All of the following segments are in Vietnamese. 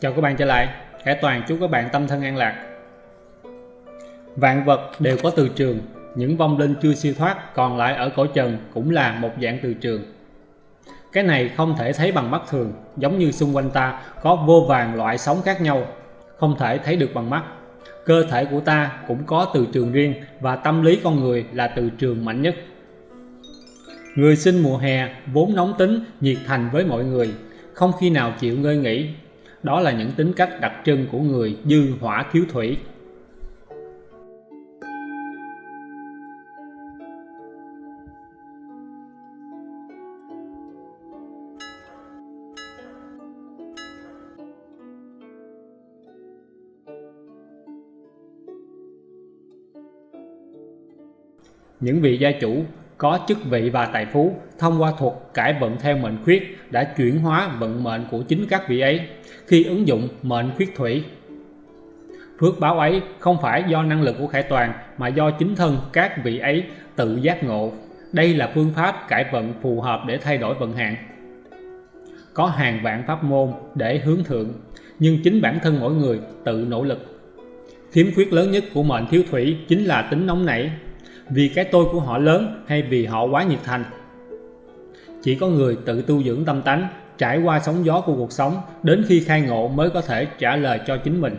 Chào các bạn trở lại, Khải Toàn chúc các bạn tâm thân an lạc. Vạn vật đều có từ trường, những vong linh chưa siêu thoát còn lại ở cõi trần cũng là một dạng từ trường. Cái này không thể thấy bằng mắt thường, giống như xung quanh ta có vô vàng loại sóng khác nhau, không thể thấy được bằng mắt. Cơ thể của ta cũng có từ trường riêng và tâm lý con người là từ trường mạnh nhất. Người sinh mùa hè vốn nóng tính, nhiệt thành với mọi người, không khi nào chịu ngơi nghỉ. Đó là những tính cách đặc trưng của người dư hỏa thiếu thủy. Những vị gia chủ có chức vị và tài phú thông qua thuật cải vận theo mệnh khuyết đã chuyển hóa vận mệnh của chính các vị ấy khi ứng dụng mệnh khuyết thủy. Phước báo ấy không phải do năng lực của Khải Toàn mà do chính thân các vị ấy tự giác ngộ. Đây là phương pháp cải vận phù hợp để thay đổi vận hạn. Có hàng vạn pháp môn để hướng thượng, nhưng chính bản thân mỗi người tự nỗ lực. Khiếm khuyết lớn nhất của mệnh thiếu thủy chính là tính nóng nảy, vì cái tôi của họ lớn hay vì họ quá nhiệt thành. Chỉ có người tự tu dưỡng tâm tánh, trải qua sóng gió của cuộc sống đến khi khai ngộ mới có thể trả lời cho chính mình.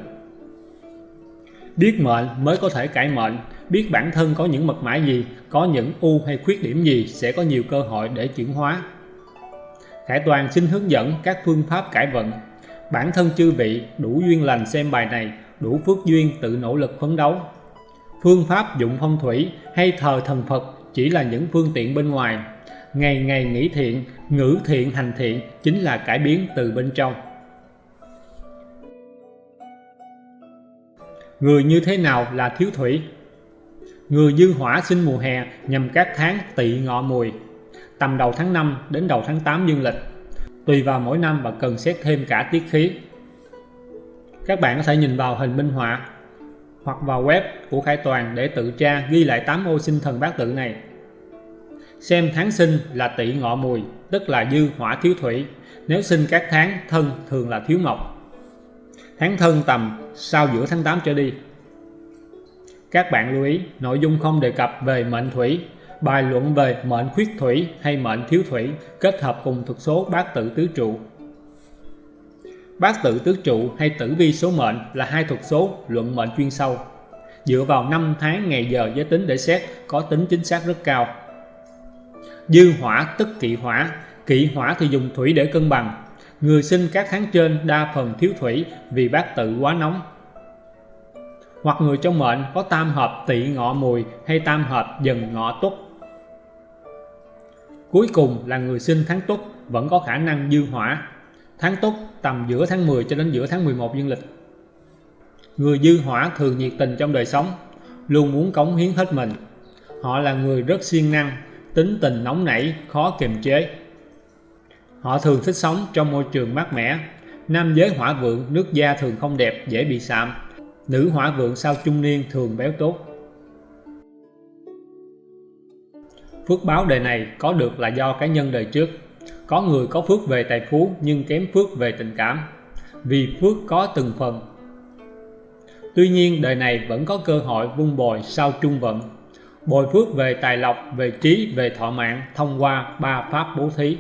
Biết mệnh mới có thể cải mệnh, biết bản thân có những mật mã gì, có những ưu hay khuyết điểm gì sẽ có nhiều cơ hội để chuyển hóa. Khải Toàn xin hướng dẫn các phương pháp cải vận. Bản thân chư vị đủ duyên lành xem bài này, đủ phước duyên tự nỗ lực phấn đấu phương pháp dụng phong thủy hay thờ thần Phật chỉ là những phương tiện bên ngoài. Ngày ngày nghĩ thiện, ngữ thiện hành thiện chính là cải biến từ bên trong. Người như thế nào là thiếu thủy? Người dư hỏa sinh mùa hè nhằm các tháng tỵ ngọ mùi, tầm đầu tháng 5 đến đầu tháng 8 dương lịch. Tùy vào mỗi năm và cần xét thêm cả tiết khí. Các bạn có thể nhìn vào hình minh họa hoặc vào web của Khải Toàn để tự tra ghi lại 8 ô sinh thần bát tự này. Xem tháng sinh là tỵ ngọ mùi, tức là dư hỏa thiếu thủy. Nếu sinh các tháng thân thường là thiếu mộc. Tháng thân tầm sau giữa tháng 8 trở đi. Các bạn lưu ý, nội dung không đề cập về mệnh thủy, bài luận về mệnh khuyết thủy hay mệnh thiếu thủy kết hợp cùng thuật số bát tự tứ trụ Bát tự tứ trụ hay tử vi số mệnh là hai thuật số luận mệnh chuyên sâu. Dựa vào năm tháng ngày giờ giới tính để xét có tính chính xác rất cao. Dư hỏa tức kỵ hỏa, kỵ hỏa thì dùng thủy để cân bằng. Người sinh các tháng trên đa phần thiếu thủy vì bát tự quá nóng. Hoặc người trong mệnh có tam hợp tỵ ngọ mùi hay tam hợp dần ngọ tuất. Cuối cùng là người sinh tháng tuất vẫn có khả năng dư hỏa tháng tốt tầm giữa tháng 10 cho đến giữa tháng 11 dương lịch. Người dư hỏa thường nhiệt tình trong đời sống, luôn muốn cống hiến hết mình. Họ là người rất siêng năng, tính tình nóng nảy, khó kiềm chế. Họ thường thích sống trong môi trường mát mẻ. Nam giới hỏa vượng, nước da thường không đẹp, dễ bị sạm. Nữ hỏa vượng sau trung niên thường béo tốt. Phước báo đời này có được là do cá nhân đời trước có người có phước về tài phú, nhưng kém phước về tình cảm, vì phước có từng phần. Tuy nhiên, đời này vẫn có cơ hội vun bồi sau trung vận, bồi phước về tài lộc, về trí, về thọ mạng thông qua ba pháp bố thí.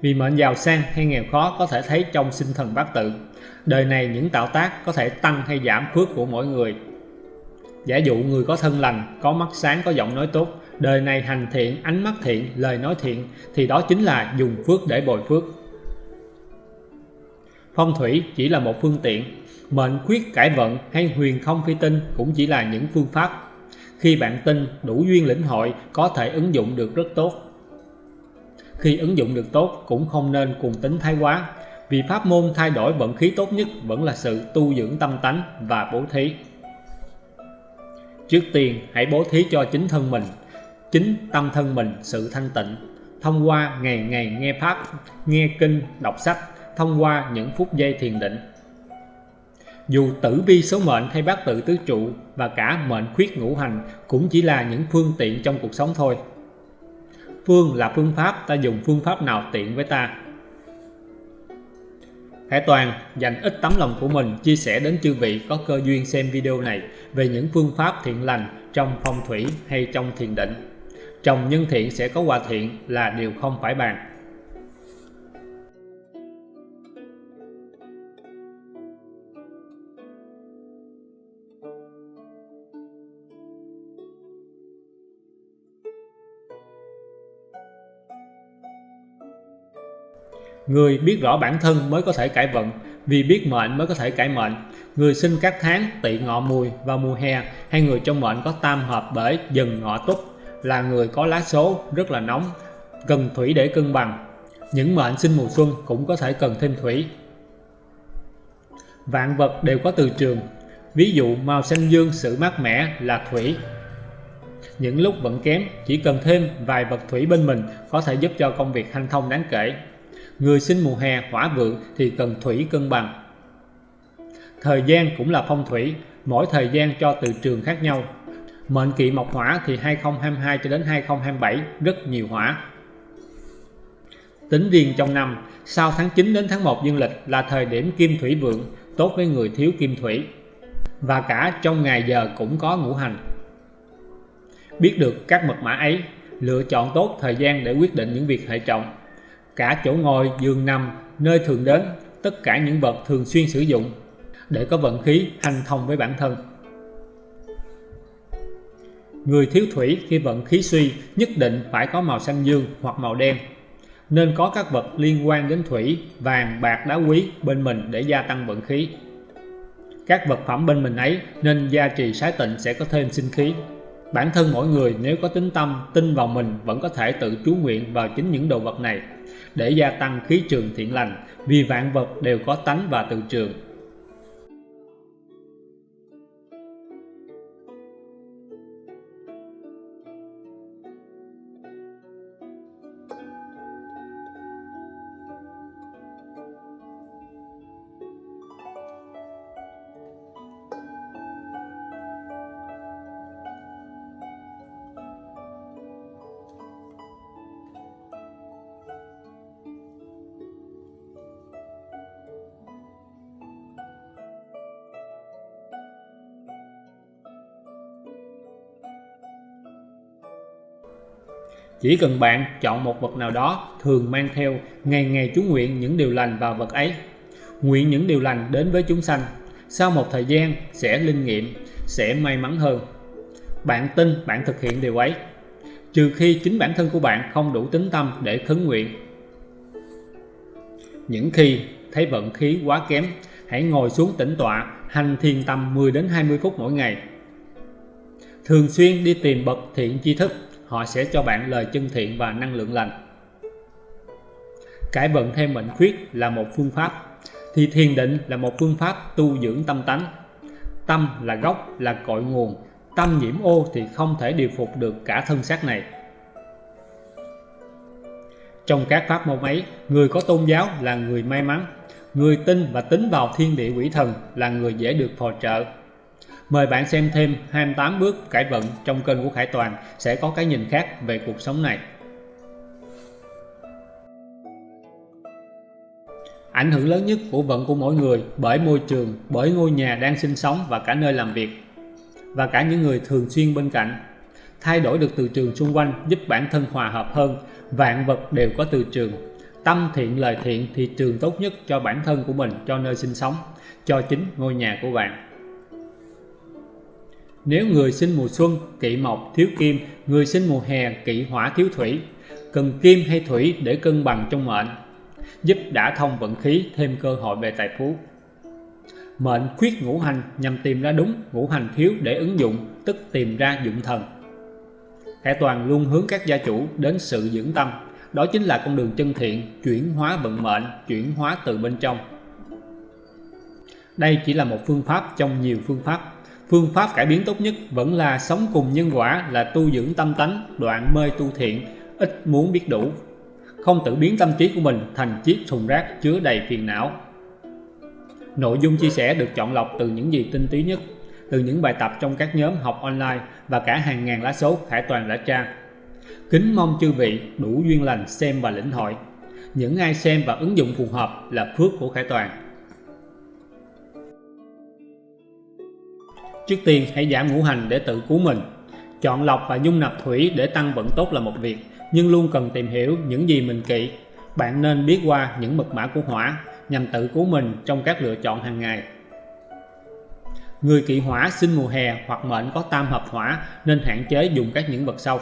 Vì mệnh giàu sang hay nghèo khó có thể thấy trong sinh thần bát tự, đời này những tạo tác có thể tăng hay giảm phước của mỗi người. Giả dụ người có thân lành, có mắt sáng, có giọng nói tốt đời này hành thiện, ánh mắt thiện, lời nói thiện thì đó chính là dùng phước để bồi phước. Phong thủy chỉ là một phương tiện, mệnh khuyết cải vận hay huyền không phi tinh cũng chỉ là những phương pháp. Khi bạn tin đủ duyên lĩnh hội có thể ứng dụng được rất tốt. Khi ứng dụng được tốt cũng không nên cùng tính thái quá, vì pháp môn thay đổi vận khí tốt nhất vẫn là sự tu dưỡng tâm tánh và bố thí. Trước tiên hãy bố thí cho chính thân mình chính tâm thân mình, sự thanh tịnh. Thông qua ngày ngày nghe pháp, nghe kinh, đọc sách, thông qua những phút giây thiền định. Dù tử vi số mệnh hay bát tự tứ trụ và cả mệnh khuyết ngũ hành cũng chỉ là những phương tiện trong cuộc sống thôi. Phương là phương pháp, ta dùng phương pháp nào tiện với ta? Hải Toàn dành ít tấm lòng của mình chia sẻ đến chư vị có cơ duyên xem video này về những phương pháp thiện lành trong phong thủy hay trong thiền định. Trồng nhân thiện sẽ có hòa thiện là điều không phải bàn. Người biết rõ bản thân mới có thể cải vận, vì biết mệnh mới có thể cải mệnh. Người sinh các tháng tỵ ngọ mùi vào mùa hè hay người trong mệnh có tam hợp bởi dần ngọ túc là người có lá số rất là nóng, cần thủy để cân bằng. Những mệnh sinh mùa xuân cũng có thể cần thêm thủy. Vạn vật đều có từ trường, ví dụ màu xanh dương sự mát mẻ là thủy. Những lúc vận kém, chỉ cần thêm vài vật thủy bên mình có thể giúp cho công việc hanh thông đáng kể. Người sinh mùa hè hỏa vượng thì cần thủy cân bằng. Thời gian cũng là phong thủy, mỗi thời gian cho từ trường khác nhau. Mệnh kỵ mộc hỏa thì 2022 cho đến 2027 rất nhiều hỏa. Tính riêng trong năm, sau tháng 9 đến tháng 1 dương lịch là thời điểm kim thủy vượng, tốt với người thiếu kim thủy. Và cả trong ngày giờ cũng có ngũ hành. Biết được các mật mã ấy, lựa chọn tốt thời gian để quyết định những việc hệ trọng cả chỗ ngồi, giường nằm, nơi thường đến, tất cả những vật thường xuyên sử dụng để có vận khí hành thông với bản thân. Người thiếu thủy khi vận khí suy nhất định phải có màu xanh dương hoặc màu đen nên có các vật liên quan đến thủy, vàng, bạc, đá quý bên mình để gia tăng vận khí. Các vật phẩm bên mình ấy nên gia trì sái tịnh sẽ có thêm sinh khí. Bản thân mỗi người nếu có tính tâm, tin vào mình vẫn có thể tự chú nguyện vào chính những đồ vật này để gia tăng khí trường thiện lành vì vạn vật đều có tánh và từ trường Chỉ cần bạn chọn một vật nào đó thường mang theo ngày ngày chú nguyện những điều lành vào vật ấy. Nguyện những điều lành đến với chúng sanh. Sau một thời gian sẽ linh nghiệm, sẽ may mắn hơn. Bạn tin bạn thực hiện điều ấy. Trừ khi chính bản thân của bạn không đủ tính tâm để khấn nguyện. Những khi thấy vận khí quá kém, hãy ngồi xuống tĩnh tọa, hành thiền tâm 10 đến 20 phút mỗi ngày. Thường xuyên đi tìm bậc thiện tri thức họ sẽ cho bạn lời chân thiện và năng lượng lành. Cải vận theo mệnh khuyết là một phương pháp, thì thiền định là một phương pháp tu dưỡng tâm tánh. Tâm là gốc, là cội nguồn, tâm nhiễm ô thì không thể điều phục được cả thân xác này. Trong các pháp môn ấy, người có tôn giáo là người may mắn, người tin và tính vào thiên địa quỷ thần là người dễ được phò trợ Mời bạn xem thêm 28 bước cải vận trong kênh của Khải Toàn sẽ có cái nhìn khác về cuộc sống này. Ảnh hưởng lớn nhất của vận của mỗi người bởi môi trường, bởi ngôi nhà đang sinh sống và cả nơi làm việc và cả những người thường xuyên bên cạnh. Thay đổi được từ trường xung quanh giúp bản thân hòa hợp hơn, vạn vật đều có từ trường. Tâm thiện lời thiện thì trường tốt nhất cho bản thân của mình, cho nơi sinh sống, cho chính ngôi nhà của bạn. Nếu người sinh mùa xuân kỵ mộc thiếu kim, người sinh mùa hè kỵ hỏa thiếu thủy, cần kim hay thủy để cân bằng trong mệnh, giúp đã thông vận khí thêm cơ hội về tài phú. Mệnh khuyết ngũ hành nhằm tìm ra đúng ngũ hành thiếu để ứng dụng, tức tìm ra dụng thần. Hải Toàn luôn hướng các gia chủ đến sự dưỡng tâm, đó chính là con đường chân thiện, chuyển hóa vận mệnh, chuyển hóa từ bên trong. Đây chỉ là một phương pháp trong nhiều phương pháp Phương pháp cải biến tốt nhất vẫn là sống cùng nhân quả là tu dưỡng tâm tánh, đoạn mê tu thiện, ít muốn biết đủ. Không tự biến tâm trí của mình thành chiếc thùng rác chứa đầy phiền não. Nội dung chia sẻ được chọn lọc từ những gì tinh túy nhất, từ những bài tập trong các nhóm học online và cả hàng ngàn lá số Khải Toàn đã tra. Kính mong chư vị đủ duyên lành xem và lĩnh hội. Những ai xem và ứng dụng phù hợp là phước của Khải Toàn. Trước tiên hãy giảm ngũ hành để tự cứu mình. Chọn lọc và dung nạp thủy để tăng vận tốt là một việc, nhưng luôn cần tìm hiểu những gì mình kỵ. Bạn nên biết qua những mật mã của hỏa nhằm tự cứu mình trong các lựa chọn hàng ngày. Người kỵ hỏa sinh mùa hè hoặc mệnh có tam hợp hỏa nên hạn chế dùng các những vật sau.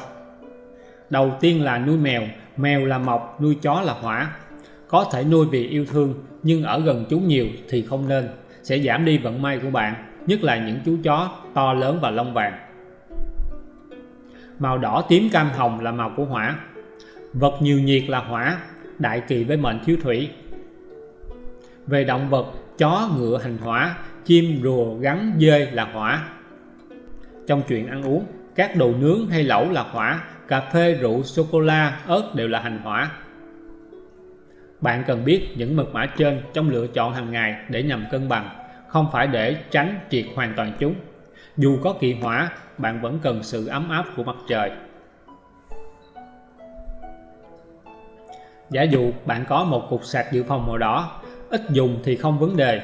Đầu tiên là nuôi mèo, mèo là mộc, nuôi chó là hỏa. Có thể nuôi vì yêu thương nhưng ở gần chúng nhiều thì không nên, sẽ giảm đi vận may của bạn, nhất là những chú chó to lớn và lông vàng. Màu đỏ tím cam hồng là màu của hỏa. Vật nhiều nhiệt là hỏa, đại kỳ với mệnh thiếu thủy. Về động vật, chó, ngựa hành hỏa, chim, rùa, gắn, dơi là hỏa. Trong chuyện ăn uống, các đồ nướng hay lẩu là hỏa, cà phê, rượu, sô-cô-la, ớt đều là hành hỏa. Bạn cần biết những mật mã trên trong lựa chọn hàng ngày để nhằm cân bằng, không phải để tránh triệt hoàn toàn chúng. Dù có kỳ hỏa, bạn vẫn cần sự ấm áp của mặt trời. Giả dụ bạn có một cục sạc dự phòng màu đỏ, ít dùng thì không vấn đề,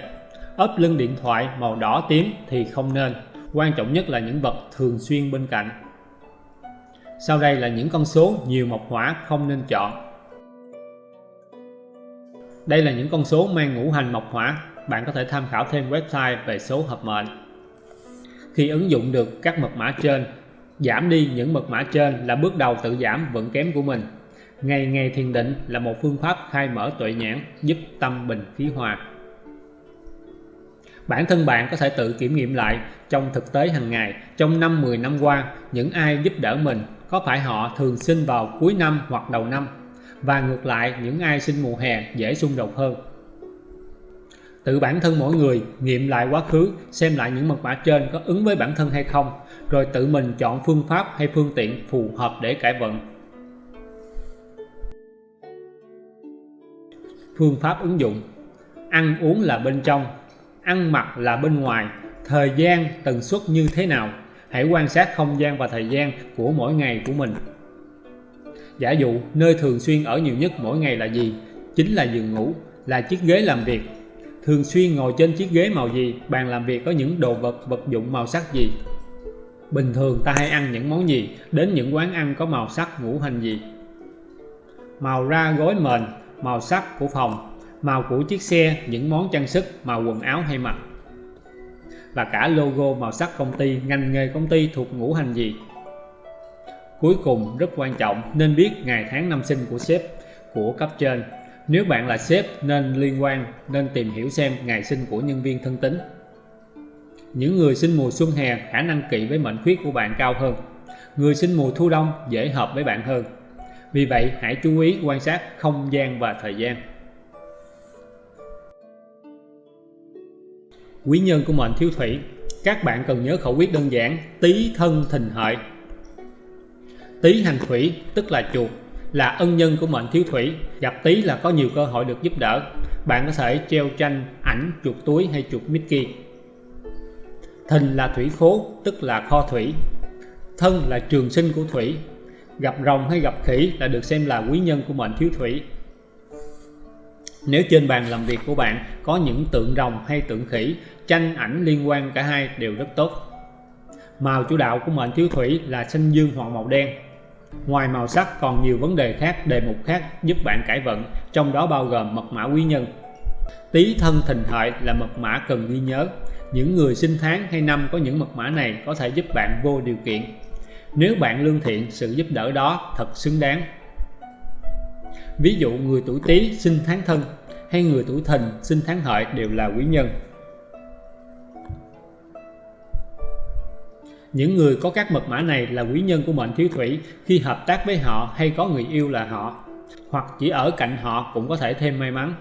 ốp lưng điện thoại màu đỏ tím thì không nên, quan trọng nhất là những vật thường xuyên bên cạnh. Sau đây là những con số nhiều mộc hỏa không nên chọn. Đây là những con số mang ngũ hành mộc hỏa, bạn có thể tham khảo thêm website về số hợp mệnh. Khi ứng dụng được các mật mã trên, giảm đi những mật mã trên là bước đầu tự giảm vận kém của mình. Ngày ngày thiền định là một phương pháp khai mở tuệ nhãn giúp tâm bình khí hòa. Bản thân bạn có thể tự kiểm nghiệm lại trong thực tế hàng ngày, trong năm 10 năm qua, những ai giúp đỡ mình, có phải họ thường sinh vào cuối năm hoặc đầu năm? Và ngược lại, những ai sinh mùa hè dễ xung đột hơn. Tự bản thân mỗi người nghiệm lại quá khứ, xem lại những mật mã trên có ứng với bản thân hay không, rồi tự mình chọn phương pháp hay phương tiện phù hợp để cải vận. Phương pháp ứng dụng. Ăn uống là bên trong, ăn mặc là bên ngoài. Thời gian tần suất như thế nào? Hãy quan sát không gian và thời gian của mỗi ngày của mình. Giả dụ nơi thường xuyên ở nhiều nhất mỗi ngày là gì? Chính là giường ngủ là chiếc ghế làm việc thường xuyên ngồi trên chiếc ghế màu gì bàn làm việc có những đồ vật vật dụng màu sắc gì bình thường ta hay ăn những món gì đến những quán ăn có màu sắc ngũ hành gì màu ra gối mền màu sắc của phòng màu của chiếc xe, những món trang sức, màu quần áo hay mặc và cả logo màu sắc công ty, ngành nghề công ty thuộc ngũ hành gì. Cuối cùng rất quan trọng nên biết ngày tháng năm sinh của sếp, của cấp trên. Nếu bạn là sếp nên liên quan, nên tìm hiểu xem ngày sinh của nhân viên thân tín. Những người sinh mùa xuân hè khả năng kỵ với mệnh khuyết của bạn cao hơn. Người sinh mùa thu đông dễ hợp với bạn hơn. Vì vậy hãy chú ý quan sát không gian và thời gian. quý nhân của mệnh thiếu thủy các bạn cần nhớ khẩu quyết đơn giản tý thân thìn hợi tý hành thủy tức là chuột là ân nhân của mệnh thiếu thủy. Gặp tý là có nhiều cơ hội được giúp đỡ. Bạn có thể treo tranh, ảnh, chuột túi hay chuột Mickey thìn là thủy khố, tức là kho thủy. Thân là trường sinh của thủy. Gặp rồng hay gặp khỉ là được xem là quý nhân của mệnh thiếu thủy. Nếu trên bàn làm việc của bạn có những tượng rồng hay tượng khỉ, tranh, ảnh liên quan cả hai đều rất tốt. Màu chủ đạo của mệnh thiếu thủy là xanh dương hoặc màu đen ngoài màu sắc, còn nhiều vấn đề khác, đề mục khác giúp bạn cải vận, trong đó bao gồm mật mã quý nhân. Tý thân thìn hợi là mật mã cần ghi nhớ. Những người sinh tháng hay năm có những mật mã này có thể giúp bạn vô điều kiện. Nếu bạn lương thiện, sự giúp đỡ đó thật xứng đáng. Ví dụ, người tuổi tý sinh tháng thân hay người tuổi thìn sinh tháng hợi đều là quý nhân. Những người có các mật mã này là quý nhân của mệnh thiếu thủy khi hợp tác với họ hay có người yêu là họ hoặc chỉ ở cạnh họ cũng có thể thêm may mắn.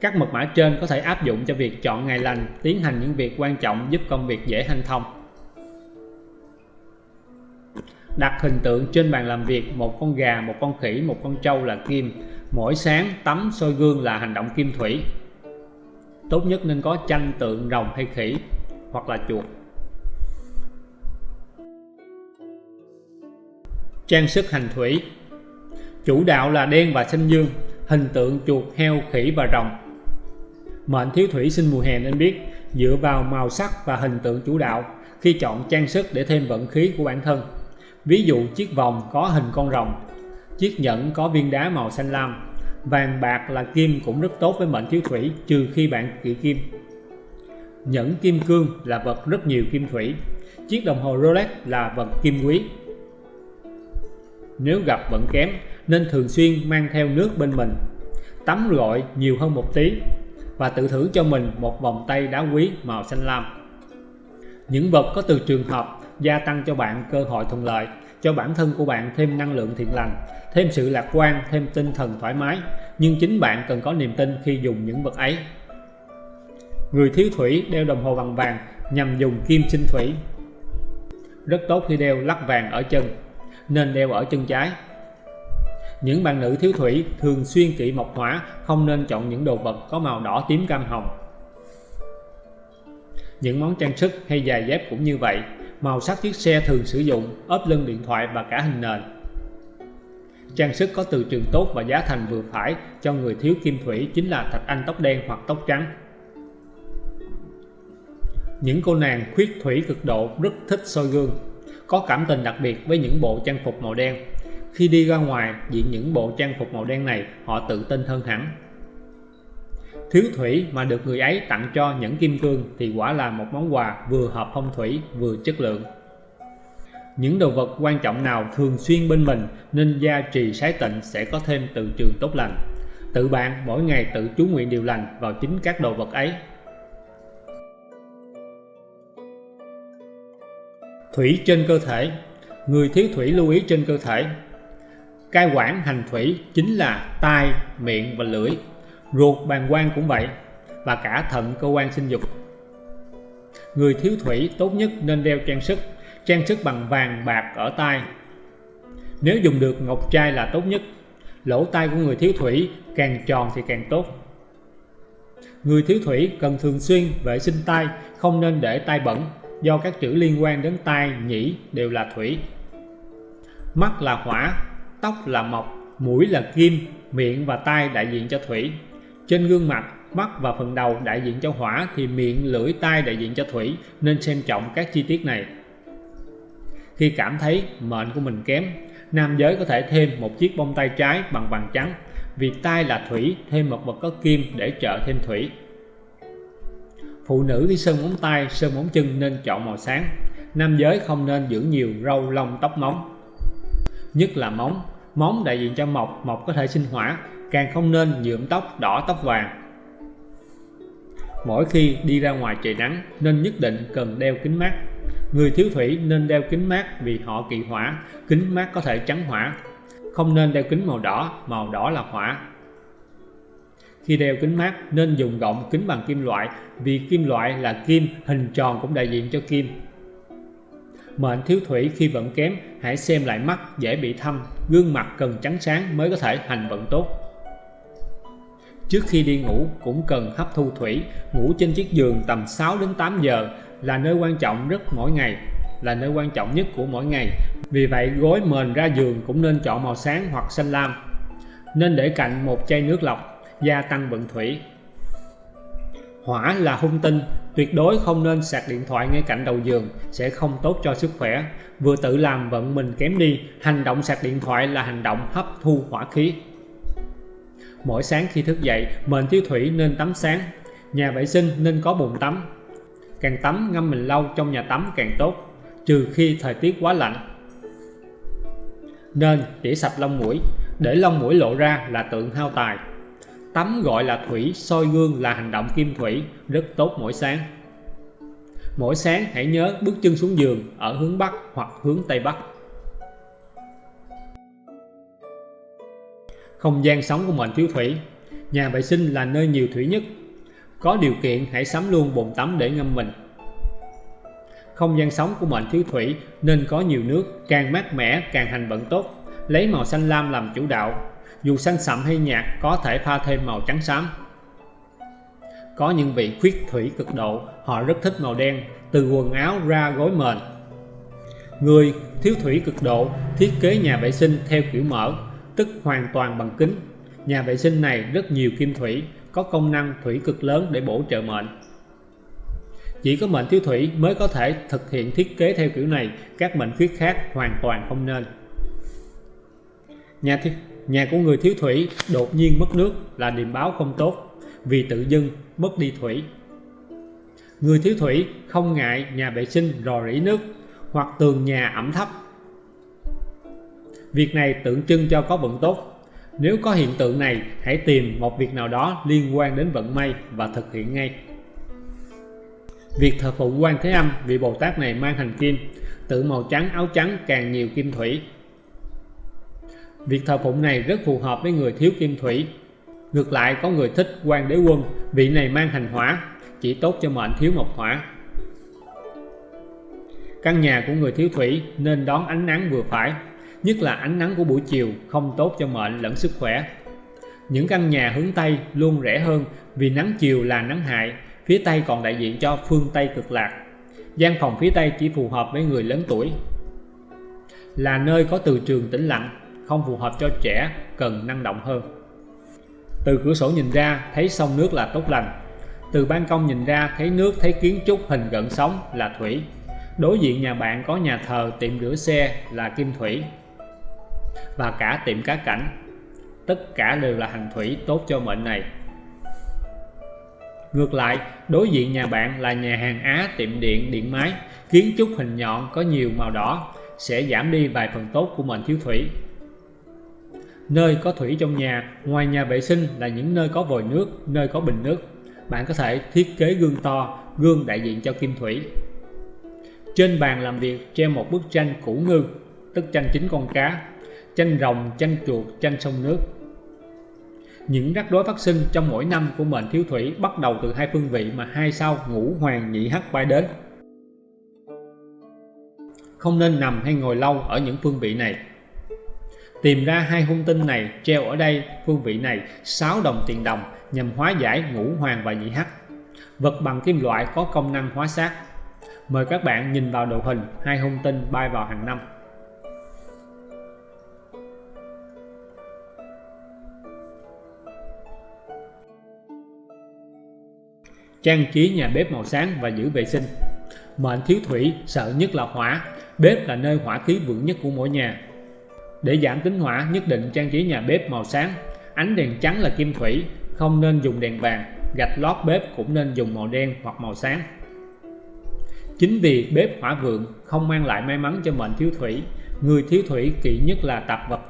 Các mật mã trên có thể áp dụng cho việc chọn ngày lành, tiến hành những việc quan trọng giúp công việc dễ hanh thông. Đặt hình tượng trên bàn làm việc một con gà, một con khỉ, một con trâu là kim. Mỗi sáng tắm soi gương là hành động kim thủy. Tốt nhất nên có tranh tượng rồng hay khỉ hoặc là chuột. Trang sức hành thủy Chủ đạo là đen và xanh dương, hình tượng chuột, heo, khỉ và rồng. Mệnh thiếu thủy sinh mùa hè nên biết, dựa vào màu sắc và hình tượng chủ đạo khi chọn trang sức để thêm vận khí của bản thân. Ví dụ chiếc vòng có hình con rồng, chiếc nhẫn có viên đá màu xanh lam, vàng bạc là kim cũng rất tốt với mệnh thiếu thủy trừ khi bạn kỵ kim. Nhẫn kim cương là vật rất nhiều kim thủy, chiếc đồng hồ Rolex là vật kim quý. Nếu gặp vận kém nên thường xuyên mang theo nước bên mình, tắm gội nhiều hơn một tí và tự thưởng cho mình một vòng tay đá quý màu xanh lam. Những vật có từ trường hợp gia tăng cho bạn cơ hội thuận lợi, cho bản thân của bạn thêm năng lượng thiện lành, thêm sự lạc quan, thêm tinh thần thoải mái, nhưng chính bạn cần có niềm tin khi dùng những vật ấy. Người thiếu thủy đeo đồng hồ bằng vàng nhằm dùng kim sinh thủy. Rất tốt khi đeo lắc vàng ở chân, nên đeo ở chân trái. Những bạn nữ thiếu thủy thường xuyên kỵ mộc hỏa, không nên chọn những đồ vật có màu đỏ tím cam hồng. Những món trang sức hay giày dép cũng như vậy, màu sắc chiếc xe thường sử dụng, ốp lưng điện thoại và cả hình nền. Trang sức có từ trường tốt và giá thành vừa phải cho người thiếu kim thủy chính là thạch anh tóc đen hoặc tóc trắng. Những cô nàng khuyết thủy cực độ rất thích soi gương, có cảm tình đặc biệt với những bộ trang phục màu đen. Khi đi ra ngoài diện những bộ trang phục màu đen này, họ tự tin hơn hẳn. Thiếu thủy mà được người ấy tặng cho những kim cương thì quả là một món quà vừa hợp phong thủy vừa chất lượng. Những đồ vật quan trọng nào thường xuyên bên mình nên gia trì sái tịnh sẽ có thêm từ trường tốt lành. Tự bạn mỗi ngày tự chú nguyện điều lành vào chính các đồ vật ấy. Thủy trên cơ thể. Người thiếu thủy lưu ý trên cơ thể. Cai quản hành thủy chính là tai, miệng và lưỡi. Ruột bàn quang cũng vậy Và cả thận cơ quan sinh dục. Người thiếu thủy tốt nhất nên đeo trang sức. Trang sức bằng vàng bạc ở tai. Nếu dùng được ngọc trai là tốt nhất. Lỗ tai của người thiếu thủy càng tròn thì càng tốt. Người thiếu thủy cần thường xuyên vệ sinh tai Không nên để tai bẩn. Do các chữ liên quan đến tai, nhĩ đều là thủy Mắt là hỏa, tóc là mộc, mũi là kim, miệng và tai đại diện cho thủy trên gương mặt, mắt và phần đầu đại diện cho hỏa thì miệng, lưỡi, tai đại diện cho thủy nên xem trọng các chi tiết này. Khi cảm thấy mệnh của mình kém, nam giới có thể thêm một chiếc bông tay trái bằng vàng trắng vì tai là thủy thêm một vật có kim để trợ thêm thủy. Phụ nữ đi sơn móng tay, sơn móng chân nên chọn màu sáng. Nam giới không nên dưỡng nhiều râu lông tóc móng. Nhất là móng. Móng đại diện cho mộc, mộc có thể sinh hỏa, càng không nên nhuộm tóc đỏ tóc vàng mỗi khi đi ra ngoài trời nắng nên nhất định cần đeo kính mát người thiếu thủy nên đeo kính mát vì họ kỵ hỏa kính mát có thể trắng hỏa không nên đeo kính màu đỏ màu đỏ là hỏa khi đeo kính mát nên dùng gọng kính bằng kim loại vì kim loại là kim hình tròn cũng đại diện cho kim Mệnh thiếu thủy khi vận kém hãy xem lại mắt dễ bị thâm gương mặt cần trắng sáng mới có thể hành vận tốt Trước khi đi ngủ cũng cần hấp thu thủy, ngủ trên chiếc giường tầm 6 đến 8 giờ là nơi quan trọng rất mỗi ngày, là nơi quan trọng nhất của mỗi ngày. Vì vậy gối mền ra giường cũng nên chọn màu sáng hoặc xanh lam. Nên để cạnh một chai nước lọc, gia tăng vận thủy. Hỏa là hung tinh, tuyệt đối không nên sạc điện thoại ngay cạnh đầu giường, sẽ không tốt cho sức khỏe. Vừa tự làm vận mình kém đi, hành động sạc điện thoại là hành động hấp thu hỏa khí. Mỗi sáng khi thức dậy, mệnh thiếu thủy nên tắm sáng. Nhà vệ sinh nên có bồn tắm. Càng tắm ngâm mình lâu trong nhà tắm càng tốt, trừ khi thời tiết quá lạnh. Nên tỉa sạch lông mũi, để lông mũi lộ ra là tượng hao tài. Tắm gọi là thủy, soi gương là hành động kim thủy, rất tốt mỗi sáng. Mỗi sáng hãy nhớ bước chân xuống giường ở hướng Bắc hoặc hướng Tây Bắc. Không gian sống của mệnh thiếu thủy Nhà vệ sinh là nơi nhiều thủy nhất Có điều kiện hãy sắm luôn bồn tắm để ngâm mình Không gian sống của mệnh thiếu thủy nên có nhiều nước Càng mát mẻ càng hành vận tốt Lấy màu xanh lam làm chủ đạo dù xanh sậm hay nhạt có thể pha thêm màu trắng xám Có những vị khuyết thủy cực độ Họ rất thích màu đen Từ quần áo ra gối mền Người thiếu thủy cực độ thiết kế nhà vệ sinh theo kiểu mở tức hoàn toàn bằng kính. Nhà vệ sinh này rất nhiều kim thủy, có công năng thủy cực lớn để bổ trợ mệnh. Chỉ có mệnh thiếu thủy mới có thể thực hiện thiết kế theo kiểu này, các mệnh khuyết khác hoàn toàn không nên. Nhà, thiết nhà của người thiếu thủy đột nhiên mất nước là điềm báo không tốt, vì tự dưng mất đi thủy. Người thiếu thủy không ngại nhà vệ sinh rò rỉ nước hoặc tường nhà ẩm thấp. Việc này tượng trưng cho có vận tốt. Nếu có hiện tượng này, hãy tìm một việc nào đó liên quan đến vận may và thực hiện ngay. Việc thờ phụng quan Thế Âm vị Bồ Tát này mang hành kim, tự màu trắng áo trắng càng nhiều kim thủy. Việc thờ phụng này rất phù hợp với người thiếu kim thủy. Ngược lại có người thích quan đế quân, vị này mang hành hỏa, chỉ tốt cho mệnh thiếu mộc hỏa. Căn nhà của người thiếu thủy nên đón ánh nắng vừa phải, nhất là ánh nắng của buổi chiều không tốt cho mệnh lẫn sức khỏe. Những căn nhà hướng Tây luôn rẻ hơn vì nắng chiều là nắng hại, phía Tây còn đại diện cho phương Tây cực lạc. Gian phòng phía Tây chỉ phù hợp với người lớn tuổi. Là nơi có từ trường tĩnh lặng, không phù hợp cho trẻ, cần năng động hơn. Từ cửa sổ nhìn ra thấy sông nước là tốt lành. Từ ban công nhìn ra thấy nước thấy kiến trúc hình gần sóng là thủy. Đối diện nhà bạn có nhà thờ tiệm rửa xe là kim thủy. Và cả tiệm cá cảnh. Tất cả đều là hành thủy tốt cho mệnh này. Ngược lại, đối diện nhà bạn là nhà hàng Á tiệm điện điện máy, kiến trúc hình nhọn có nhiều màu đỏ, sẽ giảm đi vài phần tốt của mệnh thiếu thủy. Nơi có thủy trong nhà, ngoài nhà vệ sinh là những nơi có vòi nước, nơi có bình nước. Bạn có thể thiết kế gương to, gương đại diện cho kim thủy. Trên bàn làm việc treo một bức tranh củ ngư, tức tranh chính con cá, tranh rồng, tranh chuột, tranh sông nước. Những rắc rối phát sinh trong mỗi năm của mệnh thiếu thủy bắt đầu từ hai phương vị mà hai sao ngũ hoàng nhị hắc bay đến. Không nên nằm hay ngồi lâu ở những phương vị này. Tìm ra hai hung tinh này, treo ở đây, phương vị này 6 đồng tiền đồng, nhằm hóa giải ngũ hoàng và nhị hắc. Vật bằng kim loại có công năng hóa sát. Mời các bạn nhìn vào đồ hình, hai hung tinh bay vào hàng năm. trang trí nhà bếp màu sáng và giữ vệ sinh mệnh thiếu thủy, sợ nhất là hỏa bếp là nơi hỏa khí vượng nhất của mỗi nhà để giảm tính hỏa nhất định trang trí nhà bếp màu sáng ánh đèn trắng là kim thủy không nên dùng đèn vàng gạch lót bếp cũng nên dùng màu đen hoặc màu sáng chính vì bếp hỏa vượng không mang lại may mắn cho mệnh thiếu thủy người thiếu thủy kỵ nhất là tạp vật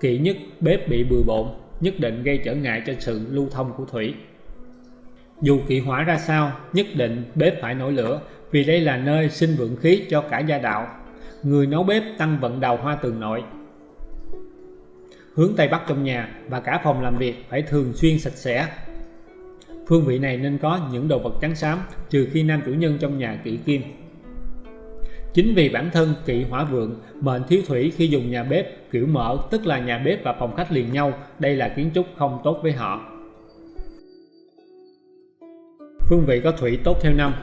kỵ nhất bếp bị bừa bộn nhất định gây trở ngại cho sự lưu thông của thủy dù kỵ hỏa ra sao, nhất định bếp phải nổi lửa vì đây là nơi sinh vượng khí cho cả gia đạo. Người nấu bếp tăng vận đào hoa tường nội. Hướng Tây Bắc trong nhà và cả phòng làm việc phải thường xuyên sạch sẽ. Phương vị này nên có những đồ vật trắng xám trừ khi nam chủ nhân trong nhà kỵ kim. Chính vì bản thân kỵ hỏa vượng, mệnh thiếu thủy khi dùng nhà bếp kiểu mở tức là nhà bếp và phòng khách liền nhau, đây là kiến trúc không tốt với họ. Phương vị có thủy tốt theo năm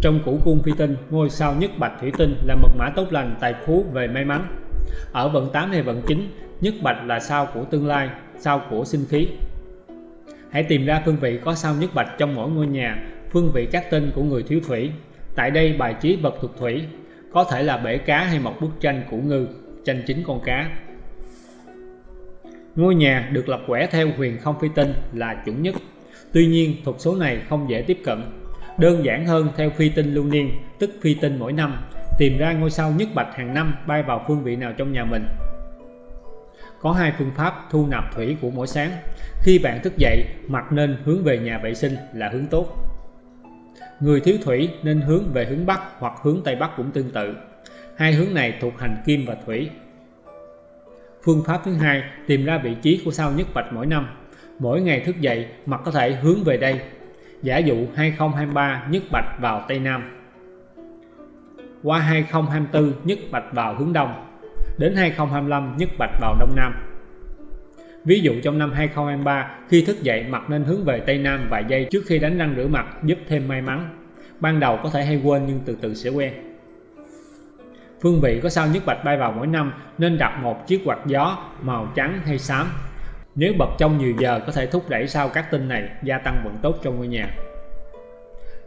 Trong củ cung phi tinh, ngôi sao nhất bạch thủy tinh là mật mã tốt lành tài phú về may mắn Ở vận 8 hay vận 9, nhất bạch là sao của tương lai, sao của sinh khí Hãy tìm ra phương vị có sao nhất bạch trong mỗi ngôi nhà, phương vị các tinh của người thiếu thủy Tại đây bài trí vật thuộc thủy, có thể là bể cá hay một bức tranh của ngư, tranh chính con cá Ngôi nhà được lập quẻ theo huyền không phi tinh là chuẩn nhất Tuy nhiên, thuật số này không dễ tiếp cận. Đơn giản hơn theo phi tinh lưu niên, tức phi tinh mỗi năm, tìm ra ngôi sao nhất bạch hàng năm bay vào phương vị nào trong nhà mình. Có hai phương pháp thu nạp thủy của mỗi sáng. Khi bạn thức dậy, mặt nên hướng về nhà vệ sinh là hướng tốt. Người thiếu thủy nên hướng về hướng Bắc hoặc hướng Tây Bắc cũng tương tự. Hai hướng này thuộc hành kim và thủy. Phương pháp thứ hai, tìm ra vị trí của sao nhất bạch mỗi năm mỗi ngày thức dậy mặt có thể hướng về đây giả dụ 2023 nhất bạch vào Tây Nam qua 2024 nhất bạch vào hướng Đông đến 2025 nhất bạch vào Đông Nam Ví dụ trong năm 2023 khi thức dậy mặt nên hướng về Tây Nam vài giây trước khi đánh răng rửa mặt giúp thêm may mắn ban đầu có thể hay quên nhưng từ từ sẽ quen Phương vị có sao nhất bạch bay vào mỗi năm nên đặt một chiếc quạt gió màu trắng hay xám. Nếu bật trong nhiều giờ có thể thúc đẩy sao các tinh này gia tăng vận tốt trong ngôi nhà.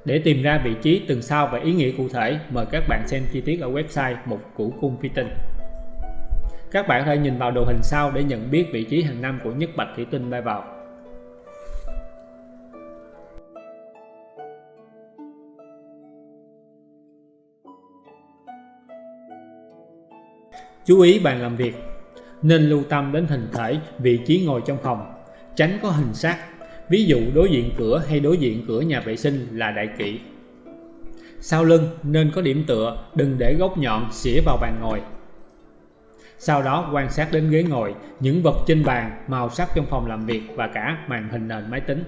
Để tìm ra vị trí từng sao và ý nghĩa cụ thể, mời các bạn xem chi tiết ở website một củ cung phi tinh. Các bạn có thể nhìn vào đồ hình sau để nhận biết vị trí hàng năm của nhất bạch thủy tinh bay vào. Chú ý bàn làm việc. Nên lưu tâm đến hình thể, vị trí ngồi trong phòng. Tránh có hình sát Ví dụ đối diện cửa hay đối diện cửa nhà vệ sinh là đại kỵ Sau lưng nên có điểm tựa, đừng để góc nhọn xỉa vào bàn ngồi sau đó quan sát đến ghế ngồi, những vật trên bàn, màu sắc trong phòng làm việc và cả màn hình nền máy tính.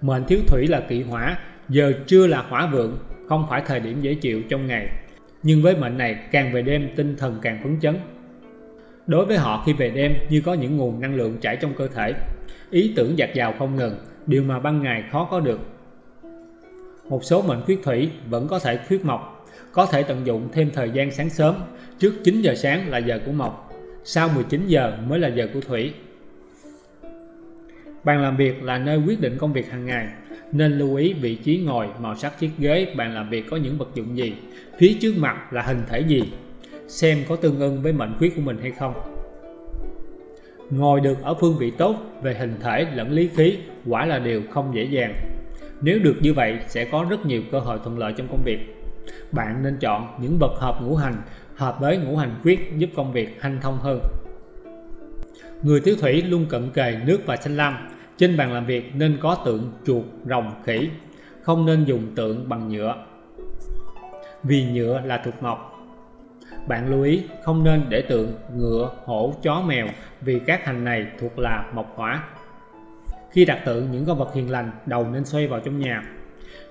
Mệnh thiếu thủy là kỵ hỏa, giờ chưa là hỏa vượng, không phải thời điểm dễ chịu trong ngày. Nhưng với mệnh này càng về đêm tinh thần càng phấn chấn. Đối với họ khi về đêm như có những nguồn năng lượng chảy trong cơ thể, ý tưởng dạt dào không ngừng, điều mà ban ngày khó có được. Một số mệnh khuyết thủy vẫn có thể khuyết mộc, có thể tận dụng thêm thời gian sáng sớm Trước 9 giờ sáng là giờ của Mộc, sau 19 giờ mới là giờ của Thủy. Bàn làm việc là nơi quyết định công việc hàng ngày, nên lưu ý vị trí ngồi, màu sắc chiếc ghế, bàn làm việc có những vật dụng gì, phía trước mặt là hình thể gì, xem có tương ưng với mệnh khuyết của mình hay không. Ngồi được ở phương vị tốt về hình thể lẫn lý khí quả là điều không dễ dàng. Nếu được như vậy sẽ có rất nhiều cơ hội thuận lợi trong công việc. Bạn nên chọn những vật hợp ngũ hành hợp với ngũ hành quyết giúp công việc hanh thông hơn. Người thiếu thủy luôn cận kề nước và xanh lam, trên bàn làm việc nên có tượng chuột, rồng, khỉ, không nên dùng tượng bằng nhựa. Vì nhựa là thuộc mộc. Bạn lưu ý không nên để tượng ngựa, hổ, chó, mèo vì các hành này thuộc là mộc hỏa. Khi đặt tượng những con vật hiền lành, đầu nên xoay vào trong nhà.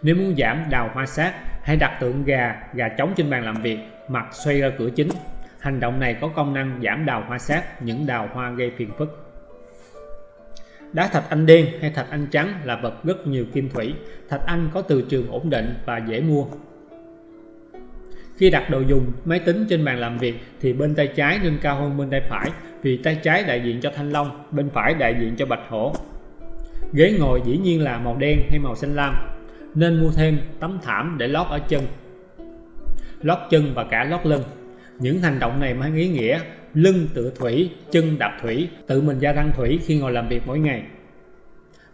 Nếu muốn giảm đào hoa sát, hãy đặt tượng gà, gà trống trên bàn làm việc mặt xoay ra cửa chính. Hành động này có công năng giảm đào hoa sát, những đào hoa gây phiền phức. Đá thạch anh đen hay thạch anh trắng là vật rất nhiều kim thủy. Thạch anh có từ trường ổn định và dễ mua. Khi đặt đồ dùng máy tính trên bàn làm việc thì bên tay trái nên cao hơn bên tay phải vì tay trái đại diện cho thanh long, bên phải đại diện cho bạch hổ. Ghế ngồi dĩ nhiên là màu đen hay màu xanh lam, nên mua thêm tấm thảm để lót ở chân. Lót chân và cả lót lưng. Những hành động này mang ý nghĩa lưng tựa thủy, chân đạp thủy, tự mình gia tăng thủy khi ngồi làm việc mỗi ngày.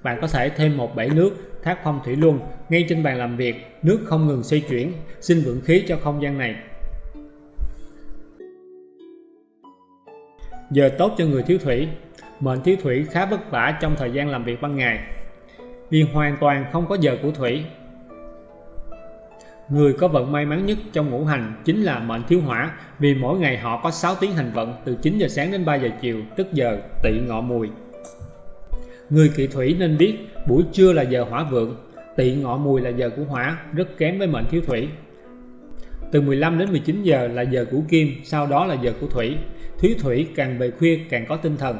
Bạn có thể thêm một bể nước thác phong thủy luân ngay trên bàn làm việc, nước không ngừng xoay chuyển, xin vượng khí cho không gian này. Giờ tốt cho người thiếu thủy. Mệnh thiếu thủy khá vất vả trong thời gian làm việc ban ngày vì hoàn toàn không có giờ của thủy Người có vận may mắn nhất trong ngũ hành chính là mệnh thiếu hỏa vì mỗi ngày họ có 6 tiếng hành vận từ 9 giờ sáng đến 3 giờ chiều tức giờ tỵ ngọ mùi. Người kỵ thủy nên biết buổi trưa là giờ hỏa vượng, tỵ ngọ mùi là giờ của hỏa rất kém với mệnh thiếu thủy. Từ 15 đến 19 giờ là giờ của kim, sau đó là giờ của thủy. Thiếu thủy càng về khuya càng có tinh thần.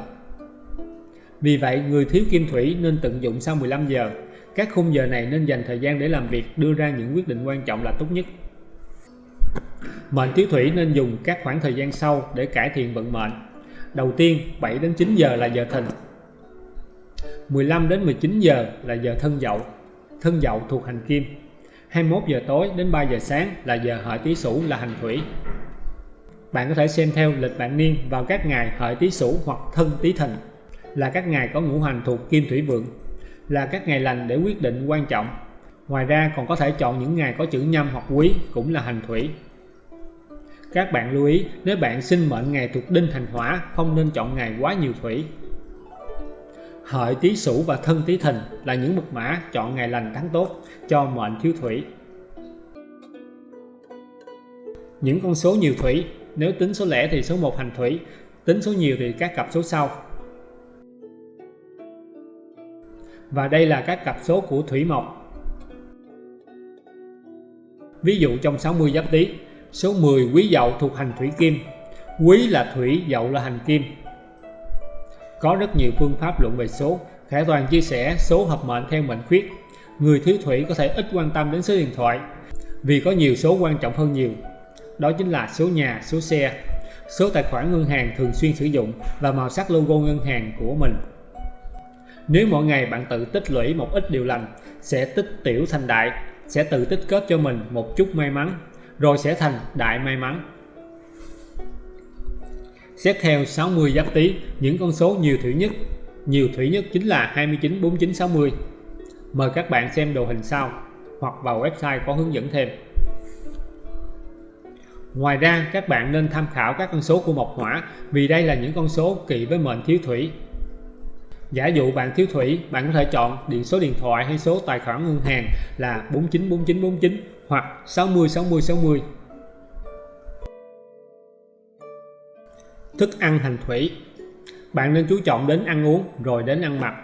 Vì vậy, người thiếu kim thủy nên tận dụng sau 15 giờ các khung giờ này nên dành thời gian để làm việc, đưa ra những quyết định quan trọng là tốt nhất. Mệnh thiếu thủy nên dùng các khoảng thời gian sau để cải thiện vận mệnh. Đầu tiên, 7 đến 9 giờ là giờ thìn. 15 đến 19 giờ là giờ thân dậu. Thân dậu thuộc hành kim. 21 giờ tối đến 3 giờ sáng là giờ hợi tý sửu là hành thủy. Bạn có thể xem theo lịch bản niên vào các ngày hợi tý sửu hoặc thân tý thìn là các ngày có ngũ hành thuộc kim thủy vượng là các ngày lành để quyết định quan trọng. Ngoài ra còn có thể chọn những ngày có chữ nhâm hoặc quý cũng là hành thủy. Các bạn lưu ý nếu bạn sinh mệnh ngày thuộc đinh thành hỏa không nên chọn ngày quá nhiều thủy. Hợi tý sửu và thân tý thìn là những mật mã chọn ngày lành tháng tốt cho mệnh thiếu thủy. Những con số nhiều thủy, nếu tính số lẻ thì số 1 hành thủy, tính số nhiều thì các cặp số sau và đây là các cặp số của thủy mộc. Ví dụ trong 60 giáp tý, số 10 quý dậu thuộc hành thủy kim, quý là thủy, dậu là hành kim. Có rất nhiều phương pháp luận về số, Khải Toàn chia sẻ số hợp mệnh theo mệnh khuyết. Người thiếu thủy có thể ít quan tâm đến số điện thoại vì có nhiều số quan trọng hơn nhiều. đó chính là số nhà, số xe, số tài khoản ngân hàng thường xuyên sử dụng và màu sắc logo ngân hàng của mình. Nếu mỗi ngày bạn tự tích lũy một ít điều lành, sẽ tích tiểu thành đại, sẽ tự tích kết cho mình một chút may mắn, rồi sẽ thành đại may mắn. Xét theo 60 giáp tý, những con số nhiều thủy nhất, nhiều thủy nhất chính là 29, 49, 60. Mời các bạn xem đồ hình sau hoặc vào website có hướng dẫn thêm. Ngoài ra các bạn nên tham khảo các con số của mộc hỏa vì đây là những con số kỵ với mệnh thiếu thủy. Giả dụ bạn thiếu thủy, bạn có thể chọn điện số điện thoại hay số tài khoản ngân hàng là 494949 hoặc 606060 Thức ăn hành thủy Bạn nên chú trọng đến ăn uống rồi đến ăn mặc.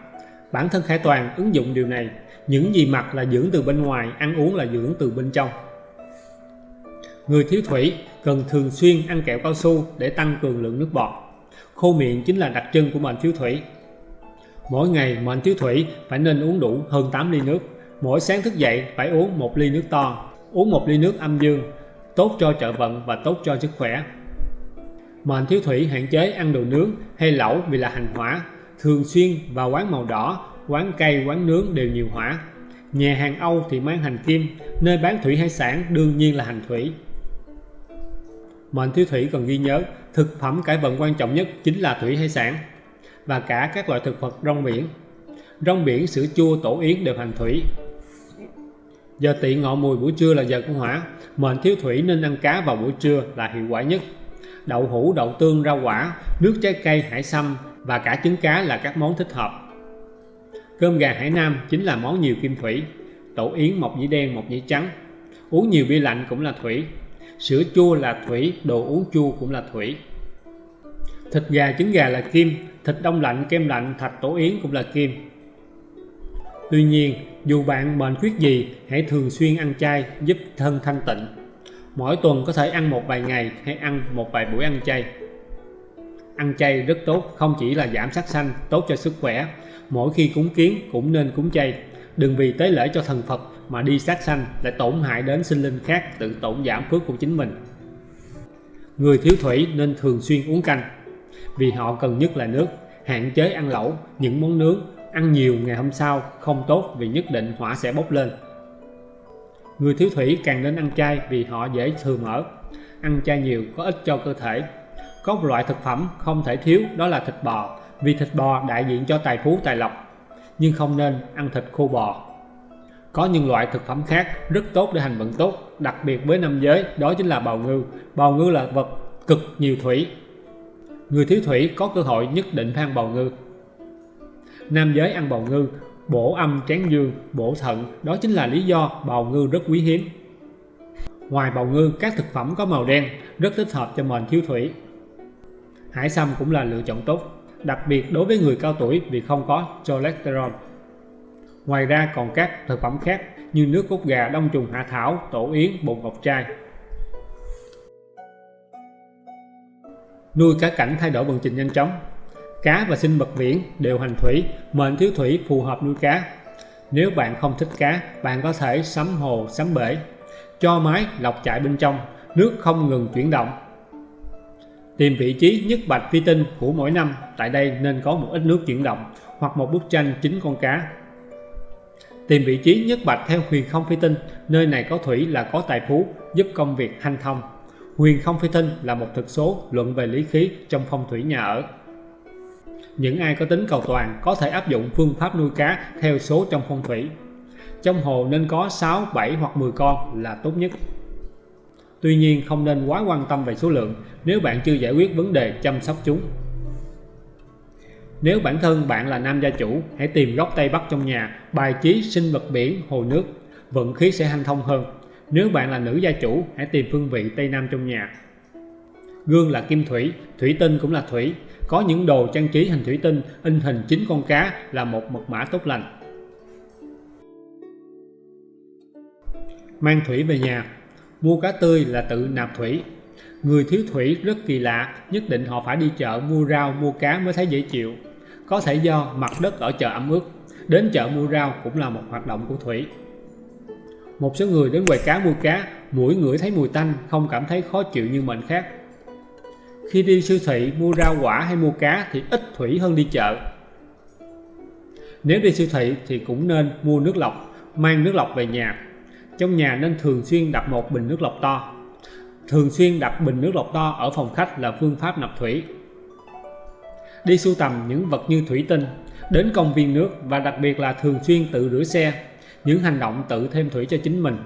Bản thân Khải Toàn ứng dụng điều này. Những gì mặc là dưỡng từ bên ngoài, ăn uống là dưỡng từ bên trong. Người thiếu thủy cần thường xuyên ăn kẹo cao su để tăng cường lượng nước bọt. Khô miệng chính là đặc trưng của bệnh thiếu thủy. Mỗi ngày mệnh thiếu thủy phải nên uống đủ hơn 8 ly nước. Mỗi sáng thức dậy phải uống một ly nước to. Uống một ly nước âm dương, tốt cho trợ vận và tốt cho sức khỏe. Mệnh thiếu thủy hạn chế ăn đồ nướng hay lẩu vì là hành hỏa. Thường xuyên vào quán màu đỏ, quán cây, quán nướng đều nhiều hỏa. Nhà hàng Âu thì mang hành kim, nơi bán thủy hải sản đương nhiên là hành thủy. Mệnh thiếu thủy cần ghi nhớ, thực phẩm cải vận quan trọng nhất chính là thủy hải sản và cả các loại thực vật rong biển. Rong biển, sữa chua, tổ yến đều hành thủy. Giờ tỵ ngọ mùi buổi trưa là giờ của hỏa, mệnh thiếu thủy nên ăn cá vào buổi trưa là hiệu quả nhất. Đậu hũ, đậu tương, rau quả, nước trái cây, hải sâm và cả trứng cá là các món thích hợp. Cơm gà Hải Nam chính là món nhiều kim thủy, tổ yến mọc dĩ đen, mọc dĩ trắng. Uống nhiều bia lạnh cũng là thủy, sữa chua là thủy, đồ uống chua cũng là thủy. Thịt gà, trứng gà là kim, thịt đông lạnh, kem lạnh, thạch tổ yến cũng là kim. Tuy nhiên, dù bạn bệnh khuyết gì, hãy thường xuyên ăn chay giúp thân thanh tịnh. Mỗi tuần có thể ăn một vài ngày hay ăn một vài buổi ăn chay. Ăn chay rất tốt, không chỉ là giảm sát sanh, tốt cho sức khỏe. Mỗi khi cúng kiến cũng nên cúng chay. Đừng vì tế lễ cho thần Phật mà đi sát sanh lại tổn hại đến sinh linh khác tự tổn giảm phước của chính mình. Người thiếu thủy nên thường xuyên uống canh vì họ cần nhất là nước, hạn chế ăn lẩu, những món nướng, ăn nhiều ngày hôm sau không tốt vì nhất định hỏa sẽ bốc lên. Người thiếu thủy càng nên ăn chay vì họ dễ thừa mỡ, ăn chay nhiều có ích cho cơ thể. Có một loại thực phẩm không thể thiếu đó là thịt bò, vì thịt bò đại diện cho tài phú tài lộc, nhưng không nên ăn thịt khô bò. Có những loại thực phẩm khác rất tốt để hành vận tốt, đặc biệt với nam giới, đó chính là bào ngư. Bào ngư là vật cực nhiều thủy. Người thiếu thủy có cơ hội nhất định phải ăn bào ngư. Nam giới ăn bào ngư, bổ âm tráng dương, bổ thận, đó chính là lý do bào ngư rất quý hiếm. Ngoài bào ngư, các thực phẩm có màu đen rất thích hợp cho mệnh thiếu thủy. Hải sâm cũng là lựa chọn tốt, đặc biệt đối với người cao tuổi vì không có cholesterol. Ngoài ra còn các thực phẩm khác như nước cốt gà, đông trùng hạ thảo, tổ yến, bột ngọc trai. Nuôi cá cảnh thay đổi vận trình nhanh chóng. Cá và sinh vật biển đều hành thủy, mệnh thiếu thủy phù hợp nuôi cá. Nếu bạn không thích cá, bạn có thể sắm hồ, sắm bể. Cho máy lọc chạy bên trong, nước không ngừng chuyển động. Tìm vị trí nhất bạch phi tinh của mỗi năm, tại đây nên có một ít nước chuyển động hoặc một bức tranh chính con cá Tìm vị trí nhất bạch theo huyền không phi tinh, nơi này có thủy là có tài phú, giúp công việc hanh thông. Huyền không phi tinh là một thực số luận về lý khí trong phong thủy nhà ở. Những ai có tính cầu toàn có thể áp dụng phương pháp nuôi cá theo số trong phong thủy. Trong hồ nên có 6, 7 hoặc 10 con là tốt nhất. Tuy nhiên không nên quá quan tâm về số lượng nếu bạn chưa giải quyết vấn đề chăm sóc chúng. Nếu bản thân bạn là nam gia chủ, hãy tìm góc Tây Bắc trong nhà, bài trí sinh vật biển, hồ nước, vận khí sẽ hanh thông hơn. Nếu bạn là nữ gia chủ, hãy tìm phương vị Tây Nam trong nhà. Gương là kim thủy, thủy tinh cũng là thủy. Có những đồ trang trí hình thủy tinh, in hình chính con cá là một mật mã tốt lành. Mang thủy về nhà Mua cá tươi là tự nạp thủy Người thiếu thủy rất kỳ lạ, nhất định họ phải đi chợ mua rau, mua cá mới thấy dễ chịu. Có thể do mặt đất ở chợ ẩm ướt, đến chợ mua rau cũng là một hoạt động của thủy. Một số người đến quầy cá mua cá, mũi ngửi thấy mùi tanh, không cảm thấy khó chịu như mệnh khác. Khi đi siêu thị mua rau quả hay mua cá thì ít thủy hơn đi chợ. Nếu đi siêu thị thì cũng nên mua nước lọc, mang nước lọc về nhà. Trong nhà nên thường xuyên đặt một bình nước lọc to. Thường xuyên đặt bình nước lọc to ở phòng khách là phương pháp nạp thủy. Đi sưu tầm những vật như thủy tinh, đến công viên nước và đặc biệt là thường xuyên tự rửa xe, những hành động tự thêm thủy cho chính mình.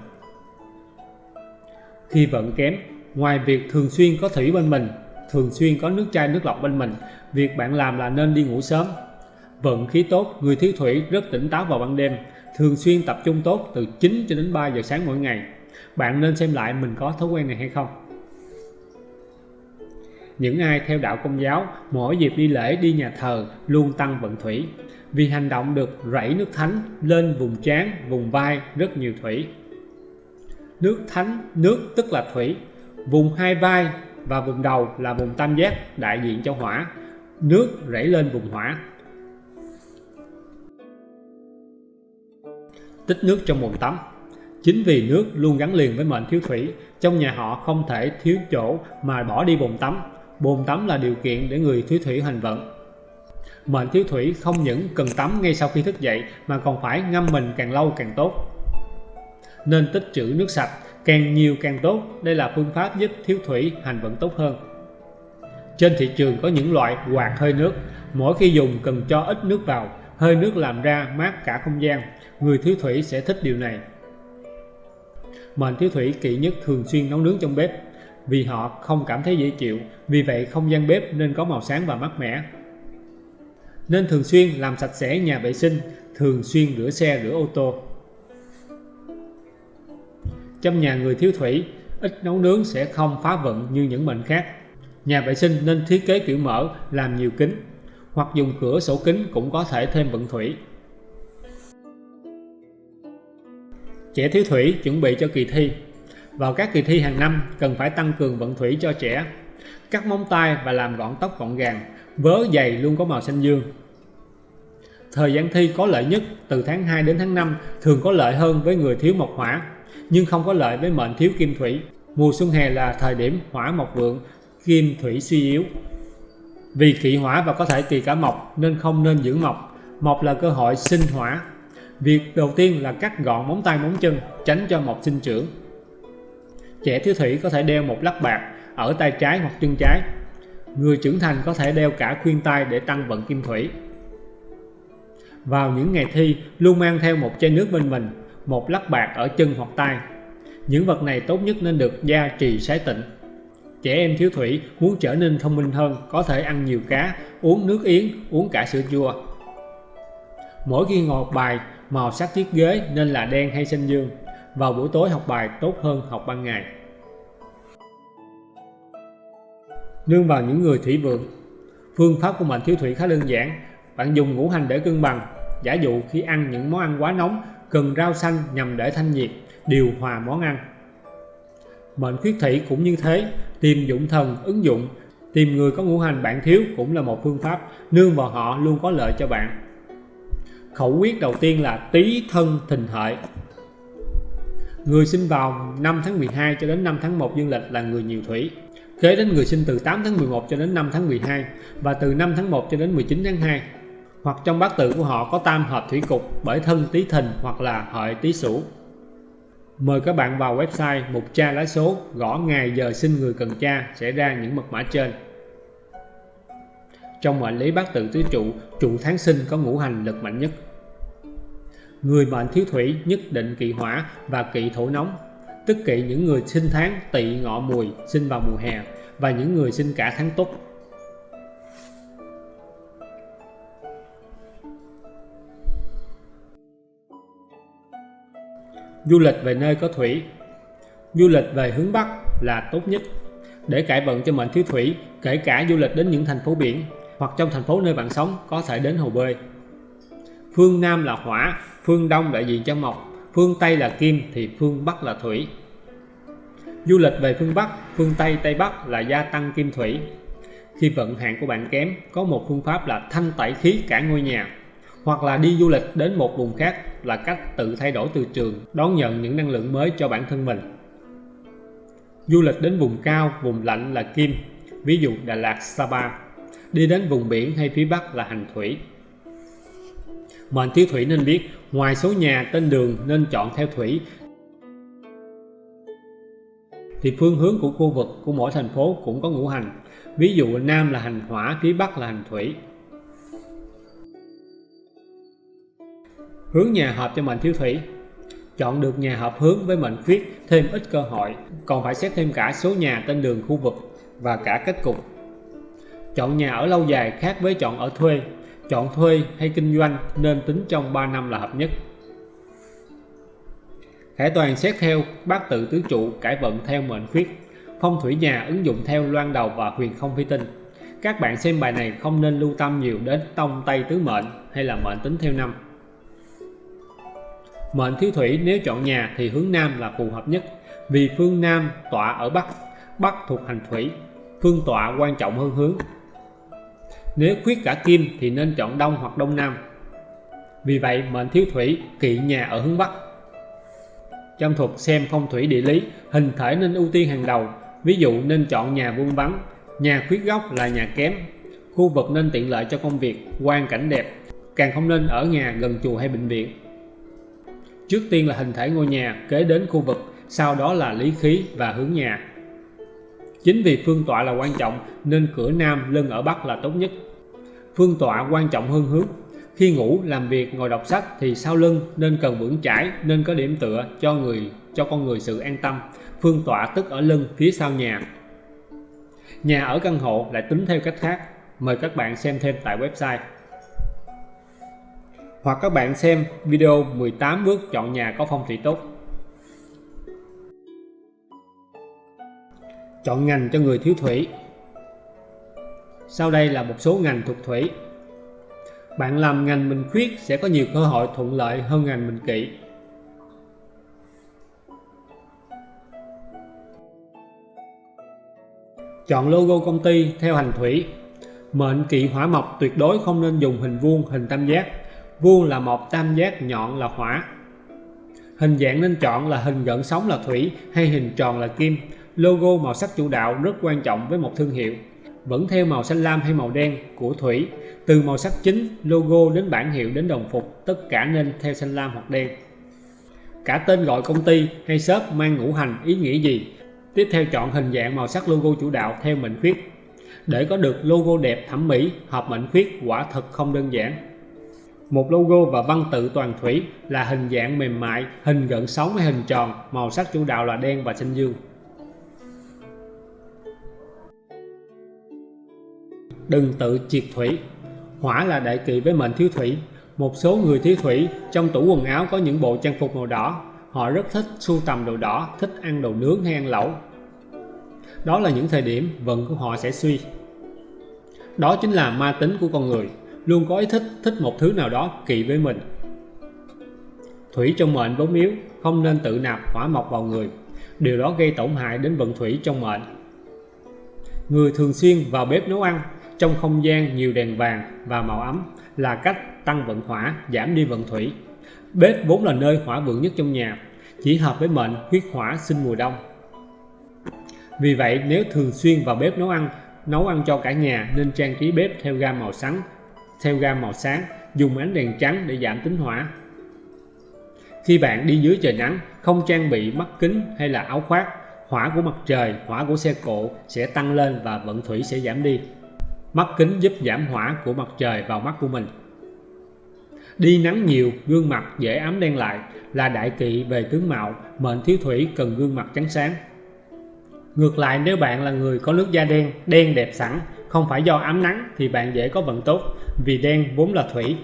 Khi vận kém, ngoài việc thường xuyên có thủy bên mình, thường xuyên có nước chai nước lọc bên mình, việc bạn làm là nên đi ngủ sớm. Vận khí tốt, người thiếu thủy rất tỉnh táo vào ban đêm, thường xuyên tập trung tốt từ 9 cho đến 3 giờ sáng mỗi ngày. Bạn nên xem lại mình có thói quen này hay không. Những ai theo đạo công giáo, mỗi dịp đi lễ đi nhà thờ luôn tăng vận thủy, vì hành động được rảy nước thánh lên vùng trán, vùng vai rất nhiều thủy. Nước thánh, nước tức là thủy, vùng hai vai và vùng đầu là vùng tam giác đại diện cho hỏa, nước rảy lên vùng hỏa. Tích nước trong bồn tắm Chính vì nước luôn gắn liền với mệnh thiếu thủy, trong nhà họ không thể thiếu chỗ mà bỏ đi bồn tắm. Bồn tắm là điều kiện để người thiếu thủy hành vận. Mệnh thiếu thủy không những cần tắm ngay sau khi thức dậy mà còn phải ngâm mình càng lâu càng tốt. Nên tích trữ nước sạch, càng nhiều càng tốt. Đây là phương pháp giúp thiếu thủy hành vận tốt hơn. Trên thị trường có những loại quạt hơi nước, mỗi khi dùng cần cho ít nước vào, hơi nước làm ra mát cả không gian. Người thiếu thủy sẽ thích điều này. Mệnh thiếu thủy kỵ nhất thường xuyên nấu nướng trong bếp vì họ không cảm thấy dễ chịu, vì vậy không gian bếp nên có màu sáng và mát mẻ. Nên thường xuyên làm sạch sẽ nhà vệ sinh, thường xuyên rửa xe, rửa ô tô. Trong nhà người thiếu thủy, ít nấu nướng sẽ không phá vận như những mệnh khác. Nhà vệ sinh nên thiết kế kiểu mở, làm nhiều kính, hoặc dùng cửa sổ kính cũng có thể thêm vận thủy. Trẻ thiếu thủy chuẩn bị cho kỳ thi. Vào các kỳ thi hàng năm cần phải tăng cường vận thủy cho trẻ. Cắt móng tay và làm gọn tóc gọn gàng, vớ dày luôn có màu xanh dương. Thời gian thi có lợi nhất từ tháng 2 đến tháng 5 thường có lợi hơn với người thiếu mộc hỏa, nhưng không có lợi với mệnh thiếu kim thủy. Mùa xuân hè là thời điểm hỏa mộc vượng, kim thủy suy yếu. Vì kỵ hỏa và có thể kỳ cả mộc nên không nên giữ mộc. Mộc là cơ hội sinh hỏa. Việc đầu tiên là cắt gọn móng tay móng chân, tránh cho mộc sinh trưởng. Trẻ thiếu thủy có thể đeo một lắc bạc ở tay trái hoặc chân trái. Người trưởng thành có thể đeo cả khuyên tai để tăng vận kim thủy. Vào những ngày thi, luôn mang theo một chai nước bên mình, một lắc bạc ở chân hoặc tay. Những vật này tốt nhất nên được gia trì sái tịnh. Trẻ em thiếu thủy muốn trở nên thông minh hơn, có thể ăn nhiều cá, uống nước yến, uống cả sữa chua. Mỗi khi ngồi học bài, màu sắc chiếc ghế nên là đen hay xanh dương. Vào buổi tối học bài tốt hơn học ban ngày. Nương vào những người thủy vượng. Phương pháp của mệnh thiếu thủy khá đơn giản. Bạn dùng ngũ hành để cân bằng. Giả dụ khi ăn những món ăn quá nóng Cần rau xanh nhằm để thanh nhiệt Điều hòa món ăn. Mệnh khuyết thủy cũng như thế. Tìm dụng thần, ứng dụng. Tìm người có ngũ hành bạn thiếu cũng là một phương pháp. Nương vào họ luôn có lợi cho bạn. Khẩu quyết đầu tiên là tý thân thìn hợi. Người sinh vào 5 tháng 12 cho đến 5 tháng 1 dương lịch là người nhiều thủy. Kế đến người sinh từ 8 tháng 11 cho đến 5 tháng 12 và từ 5 tháng 1 cho đến 19 tháng 2 hoặc trong bát tự của họ có tam hợp thủy cục bởi thân tý thìn hoặc là hợi tý sửu. Mời các bạn vào website mục tra lá số gõ ngày giờ sinh người cần tra sẽ ra những mật mã trên. Trong mệnh lý bát tự tứ trụ, trụ tháng sinh có ngũ hành lực mạnh nhất. Người mệnh thiếu thủy nhất định kỵ hỏa và kỵ thổ nóng tức kỵ những người sinh tháng tỵ ngọ mùi sinh vào mùa hè và những người sinh cả tháng túc Du lịch về nơi có thủy. Du lịch về hướng Bắc là tốt nhất. Để cải vận cho mệnh thiếu thủy, kể cả du lịch đến những thành phố biển hoặc trong thành phố nơi bạn sống có thể đến hồ bơi. Phương Nam là hỏa, phương Đông đại diện cho mộc phương Tây là kim thì phương Bắc là thủy. Du lịch về phương Bắc, phương Tây, Tây Bắc là gia tăng kim thủy. Khi vận hạn của bạn kém, có một phương pháp là thanh tẩy khí cả ngôi nhà. hoặc là đi du lịch đến một vùng khác là cách tự thay đổi từ trường đón nhận những năng lượng mới cho bản thân mình du lịch đến vùng cao vùng lạnh là kim ví dụ Đà Lạt Sapa đi đến vùng biển hay phía Bắc là hành thủy mệnh thiếu thủy nên biết ngoài số nhà tên đường nên chọn theo thủy. Thì phương hướng của khu vực của mỗi thành phố cũng có ngũ hành. Ví dụ Nam là hành hỏa, phía Bắc là hành thủy. Hướng nhà hợp cho mệnh thiếu thủy. Chọn được nhà hợp hướng với mệnh khuyết, thêm ít cơ hội, còn phải xét thêm cả số nhà tên đường khu vực và cả kết cục. Chọn nhà ở lâu dài khác với chọn ở thuê chọn thuê hay kinh doanh nên tính trong 3 năm là hợp nhất. Khải toàn xét theo bát tự tứ trụ cải vận theo mệnh khuyết phong thủy nhà ứng dụng theo loan đầu và huyền không phi tinh. Các bạn xem bài này không nên lưu tâm nhiều đến tông tây tứ mệnh hay là mệnh tính theo năm. Mệnh thiếu thủy nếu chọn nhà thì hướng Nam là phù hợp nhất vì phương Nam tọa ở Bắc, Bắc thuộc hành thủy, phương tọa quan trọng hơn hướng. Nếu khuyết cả kim thì nên chọn Đông hoặc Đông Nam. Vì vậy mệnh thiếu thủy kỵ nhà ở hướng Bắc. Trong thuật xem phong thủy địa lý, hình thể nên ưu tiên hàng đầu, ví dụ nên chọn nhà vuông vắng, nhà khuyết góc là nhà kém, khu vực nên tiện lợi cho công việc, quan cảnh đẹp, càng không nên ở nhà gần chùa hay bệnh viện. Trước tiên là hình thể ngôi nhà, kế đến khu vực, sau đó là lý khí và hướng nhà. Chính vì phương tọa là quan trọng nên cửa nam lưng ở bắc là tốt nhất. Phương tọa quan trọng hơn hướng. Khi ngủ, làm việc, ngồi đọc sách thì sau lưng nên cần vững chãi, nên có điểm tựa cho người cho con người sự an tâm. Phương tọa tức ở lưng phía sau nhà. Nhà ở căn hộ lại tính theo cách khác. Mời các bạn xem thêm tại website hoặc các bạn xem video 18 bước chọn nhà có phong thủy tốt. Chọn ngành cho người thiếu thủy. Sau đây là một số ngành thuộc thủy. Bạn làm ngành mình khuyết sẽ có nhiều cơ hội thuận lợi hơn ngành mình kỵ. Chọn logo công ty theo hành thủy. Mệnh kỵ hỏa mộc tuyệt đối không nên dùng hình vuông, hình tam giác vuông là một tam giác nhọn là hỏa hình dạng nên chọn là hình gợn sóng là thủy hay hình tròn là kim logo màu sắc chủ đạo rất quan trọng với một thương hiệu. Vẫn theo màu xanh lam hay màu đen của thủy từ màu sắc chính logo đến bản hiệu đến đồng phục tất cả nên theo xanh lam hoặc đen. Cả tên gọi công ty hay shop mang ngũ hành ý nghĩa gì? Tiếp theo chọn hình dạng màu sắc logo chủ đạo theo mệnh khuyết. Để có được logo đẹp thẩm mỹ hợp mệnh khuyết quả thật không đơn giản. Một logo và văn tự toàn thủy là hình dạng mềm mại, hình gợn sóng hay hình tròn, màu sắc chủ đạo là đen và xanh dương. Đừng tự triệt thủy. Hỏa là đại kỵ với mệnh thiếu thủy. Một số người thiếu thủy trong tủ quần áo có những bộ trang phục màu đỏ. Họ rất thích sưu tầm đồ đỏ, thích ăn đồ nướng hay ăn lẩu. Đó là những thời điểm vận của họ sẽ suy. Đó chính là ma tính của con người luôn có ý thích thích một thứ nào đó kỳ với mình thủy trong mệnh vốn yếu không nên tự nạp hỏa mộc vào người điều đó gây tổn hại đến vận thủy trong mệnh người thường xuyên vào bếp nấu ăn trong không gian nhiều đèn vàng và màu ấm là cách tăng vận hỏa, giảm đi vận thủy. Bếp vốn là nơi hỏa vượng nhất trong nhà, chỉ hợp với mệnh huyết hỏa sinh mùa đông. Vì vậy, nếu thường xuyên vào bếp nấu ăn nấu ăn cho cả nhà nên trang trí bếp theo gam màu sáng, theo gam màu sáng, dùng ánh đèn trắng để giảm tính hỏa. Khi bạn đi dưới trời nắng, không trang bị mắt kính hay là áo khoác, hỏa của mặt trời, hỏa của xe cộ sẽ tăng lên và vận thủy sẽ giảm đi mắt kính giúp giảm hỏa của mặt trời vào mắt của mình. Đi nắng nhiều, gương mặt dễ ám đen lại, là đại kỵ về tướng mạo, mệnh thiếu thủy cần gương mặt trắng sáng. Ngược lại, nếu bạn là người có nước da đen đen đẹp sẵn, không phải do ám nắng thì bạn dễ có vận tốt, vì đen vốn là thủy,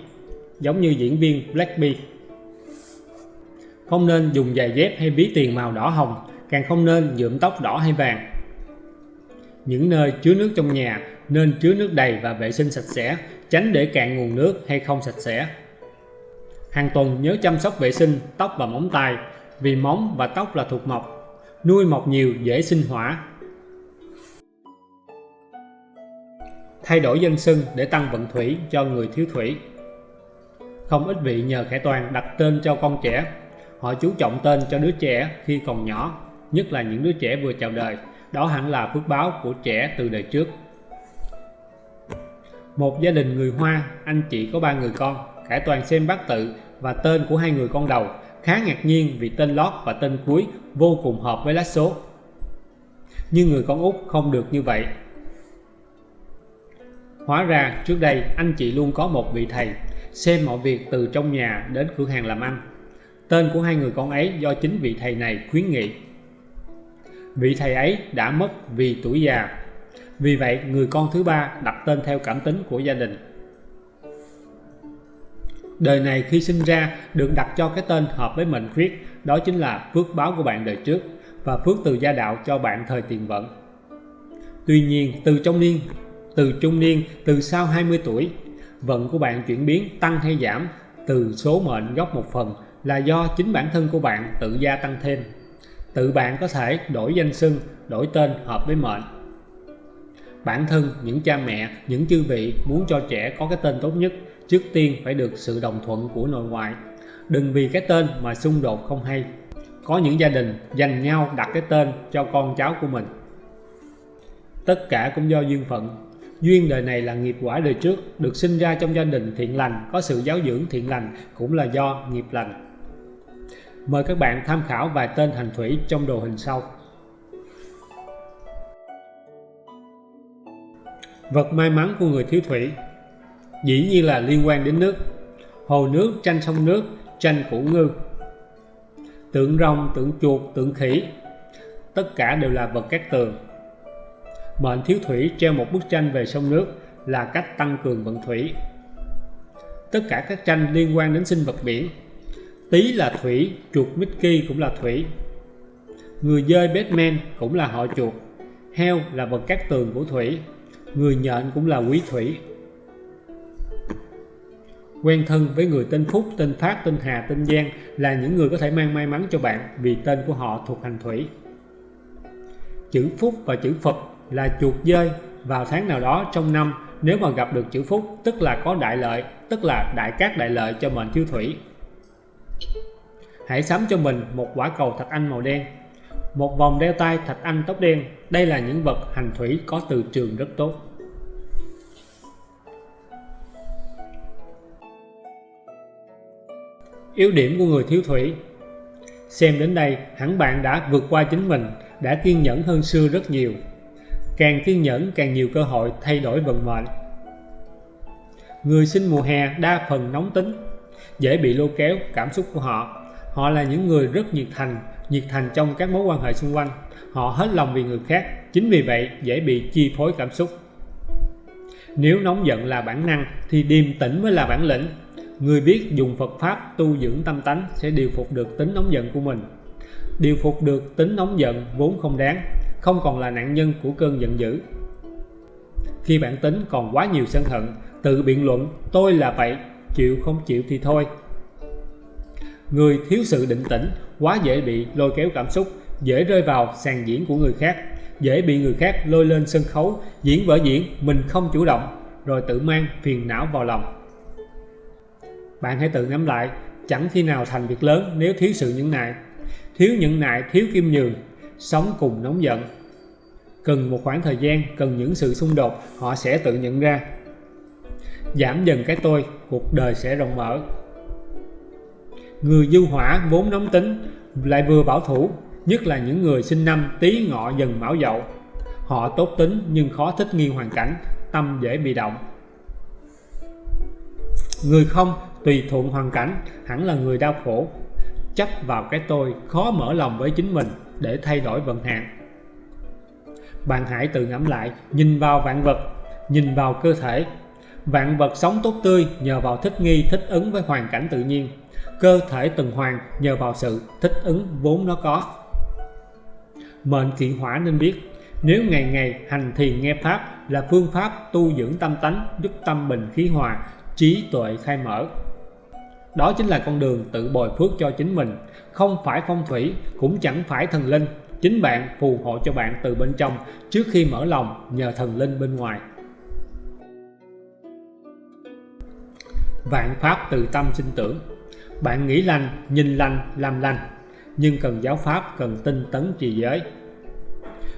giống như diễn viên Blackpink không nên dùng giày dép hay ví tiền màu đỏ hồng, càng không nên nhuộm tóc đỏ hay vàng. Những nơi chứa nước trong nhà nên chứa nước đầy và vệ sinh sạch sẽ tránh để cạn nguồn nước hay không sạch sẽ hàng tuần nhớ chăm sóc vệ sinh tóc và móng tay vì móng và tóc là thuộc mộc nuôi mọc nhiều dễ sinh hỏa thay đổi dân sưng để tăng vận thủy cho người thiếu thủy Không ít vị nhờ khải toàn đặt tên cho con trẻ. Họ chú trọng tên cho đứa trẻ khi còn nhỏ, nhất là những đứa trẻ vừa chào đời. Đó hẳn là phước báo của trẻ từ đời trước. Một gia đình người Hoa, anh chị có ba người con, Khải Toàn xem bát tự và tên của hai người con đầu khá ngạc nhiên vì tên lót và tên cuối vô cùng hợp với lá số. Nhưng người con út không được như vậy. Hóa ra trước đây anh chị luôn có một vị thầy xem mọi việc từ trong nhà đến cửa hàng làm ăn. Tên của hai người con ấy do chính vị thầy này khuyến nghị. Vị thầy ấy đã mất vì tuổi già. Vì vậy người con thứ ba đặt tên theo cảm tính của gia đình. Đời này khi sinh ra được đặt cho cái tên hợp với mệnh khuyết, đó chính là phước báo của bạn đời trước và phước từ gia đạo cho bạn thời tiền vận. Tuy nhiên, từ trong niên, từ trung niên, từ sau 20 tuổi, vận của bạn chuyển biến tăng hay giảm từ số mệnh góc một phần là do chính bản thân của bạn tự gia tăng thêm. Tự bạn có thể đổi danh xưng, đổi tên hợp với mệnh. Bản thân, những cha mẹ, những chư vị muốn cho trẻ có cái tên tốt nhất trước tiên phải được sự đồng thuận của nội ngoại. Đừng vì cái tên mà xung đột không hay. Có những gia đình dành nhau đặt cái tên cho con cháu của mình. Tất cả cũng do duyên phận. Duyên đời này là nghiệp quả đời trước được sinh ra trong gia đình thiện lành có sự giáo dưỡng thiện lành cũng là do nghiệp lành. Mời các bạn tham khảo vài tên hành thủy trong đồ hình sau. Vật may mắn của người thiếu thủy. Dĩ nhiên là liên quan đến nước. Hồ nước tranh sông nước tranh củ ngư. Tượng rồng, tượng chuột, tượng khỉ, tất cả đều là vật cát tường. Mệnh thiếu thủy treo một bức tranh về sông nước là cách tăng cường vận thủy. Tất cả các tranh liên quan đến sinh vật biển. Tí là thủy, chuột Mickey cũng là thủy. Người dơi Batman cũng là họ chuột. Heo là vật cát tường của thủy người nhện cũng là quý thủy Quen thân với người tên Phúc, tên Phát, tên Hà, tên Giang là những người có thể mang may mắn cho bạn vì tên của họ thuộc hành thủy. Chữ Phúc và chữ Phật là chuột dơi vào tháng nào đó trong năm nếu mà gặp được chữ Phúc tức là có đại lợi, tức là đại cát đại lợi cho mệnh thiếu thủy. Hãy sắm cho mình một quả cầu thạch anh màu đen, một vòng đeo tay thạch anh tóc đen. Đây là những vật hành thủy có từ trường rất tốt. Yếu điểm của người thiếu thủy Xem đến đây hẳn bạn đã vượt qua chính mình, đã kiên nhẫn hơn xưa rất nhiều. Càng kiên nhẫn càng nhiều cơ hội thay đổi vận mệnh. Người sinh mùa hè đa phần nóng tính, dễ bị lôi kéo cảm xúc của họ. Họ là những người rất nhiệt thành, nhiệt thành trong các mối quan hệ xung quanh. Họ hết lòng vì người khác, chính vì vậy dễ bị chi phối cảm xúc. Nếu nóng giận là bản năng thì điềm tĩnh mới là bản lĩnh Người biết dùng Phật Pháp tu dưỡng tâm tánh sẽ điều phục được tính nóng giận của mình. Điều phục được tính nóng giận vốn không đáng, không còn là nạn nhân của cơn giận dữ. Khi bản tính còn quá nhiều sân hận, tự biện luận tôi là vậy, chịu không chịu thì thôi. Người thiếu sự định tĩnh quá dễ bị lôi kéo cảm xúc, dễ rơi vào sàn diễn của người khác, dễ bị người khác lôi lên sân khấu, diễn vở diễn mình không chủ động, rồi tự mang phiền não vào lòng. Bạn hãy tự ngẫm lại, chẳng khi nào thành việc lớn nếu thiếu sự nhẫn nại. Thiếu nhẫn nại, thiếu kim nhường, sống cùng nóng giận. Cần một khoảng thời gian, cần những sự xung đột, họ sẽ tự nhận ra. Giảm dần cái tôi, cuộc đời sẽ rộng mở. Người du hỏa vốn nóng tính, lại vừa bảo thủ, nhất là những người sinh năm tý ngọ dần mão dậu. Họ tốt tính nhưng khó thích nghi hoàn cảnh, tâm dễ bị động. Người không tùy thuận hoàn cảnh hẳn là người đau khổ. Chấp vào cái tôi khó mở lòng với chính mình để thay đổi vận hạn. Bạn hãy tự ngẫm lại nhìn vào vạn vật nhìn vào cơ thể. Vạn vật sống tốt tươi nhờ vào thích nghi thích ứng với hoàn cảnh tự nhiên. Cơ thể tuần hoàn nhờ vào sự thích ứng vốn nó có mệnh kỵ hỏa nên biết, nếu ngày ngày hành thiền nghe pháp là phương pháp tu dưỡng tâm tánh, giúp tâm bình khí hòa, trí tuệ khai mở. Đó chính là con đường tự bồi phước cho chính mình, không phải phong thủy, cũng chẳng phải thần linh. Chính bạn phù hộ cho bạn từ bên trong, trước khi mở lòng, nhờ thần linh bên ngoài. Vạn pháp từ tâm sinh tưởng. Bạn nghĩ lành, nhìn lành, làm lành. Nhưng cần giáo pháp, cần tinh tấn trì giới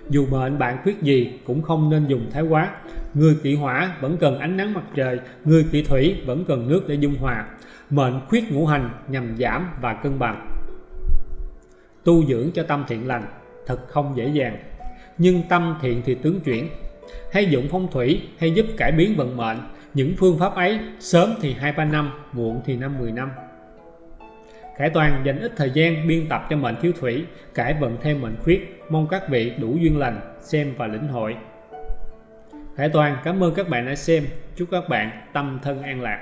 dù mệnh bạn khuyết gì cũng không nên dùng thái quá. Người kỵ hỏa vẫn cần ánh nắng mặt trời, người kỵ thủy vẫn cần nước để dung hòa. Mệnh khuyết ngũ hành nhằm giảm và cân bằng. Tu dưỡng cho tâm thiện lành, thật không dễ dàng. Nhưng tâm thiện thì tướng chuyển. Hay dụng phong thủy hay giúp cải biến vận mệnh. Những phương pháp ấy sớm thì 2-3 năm, muộn thì 5-10 năm. Khải Toàn dành ít thời gian biên tập cho mệnh thiếu thủy, cải vận thêm mệnh khuyết, mong các vị đủ duyên lành, xem và lĩnh hội. Khải Toàn, cảm ơn các bạn đã xem. Chúc các bạn tâm thân an lạc.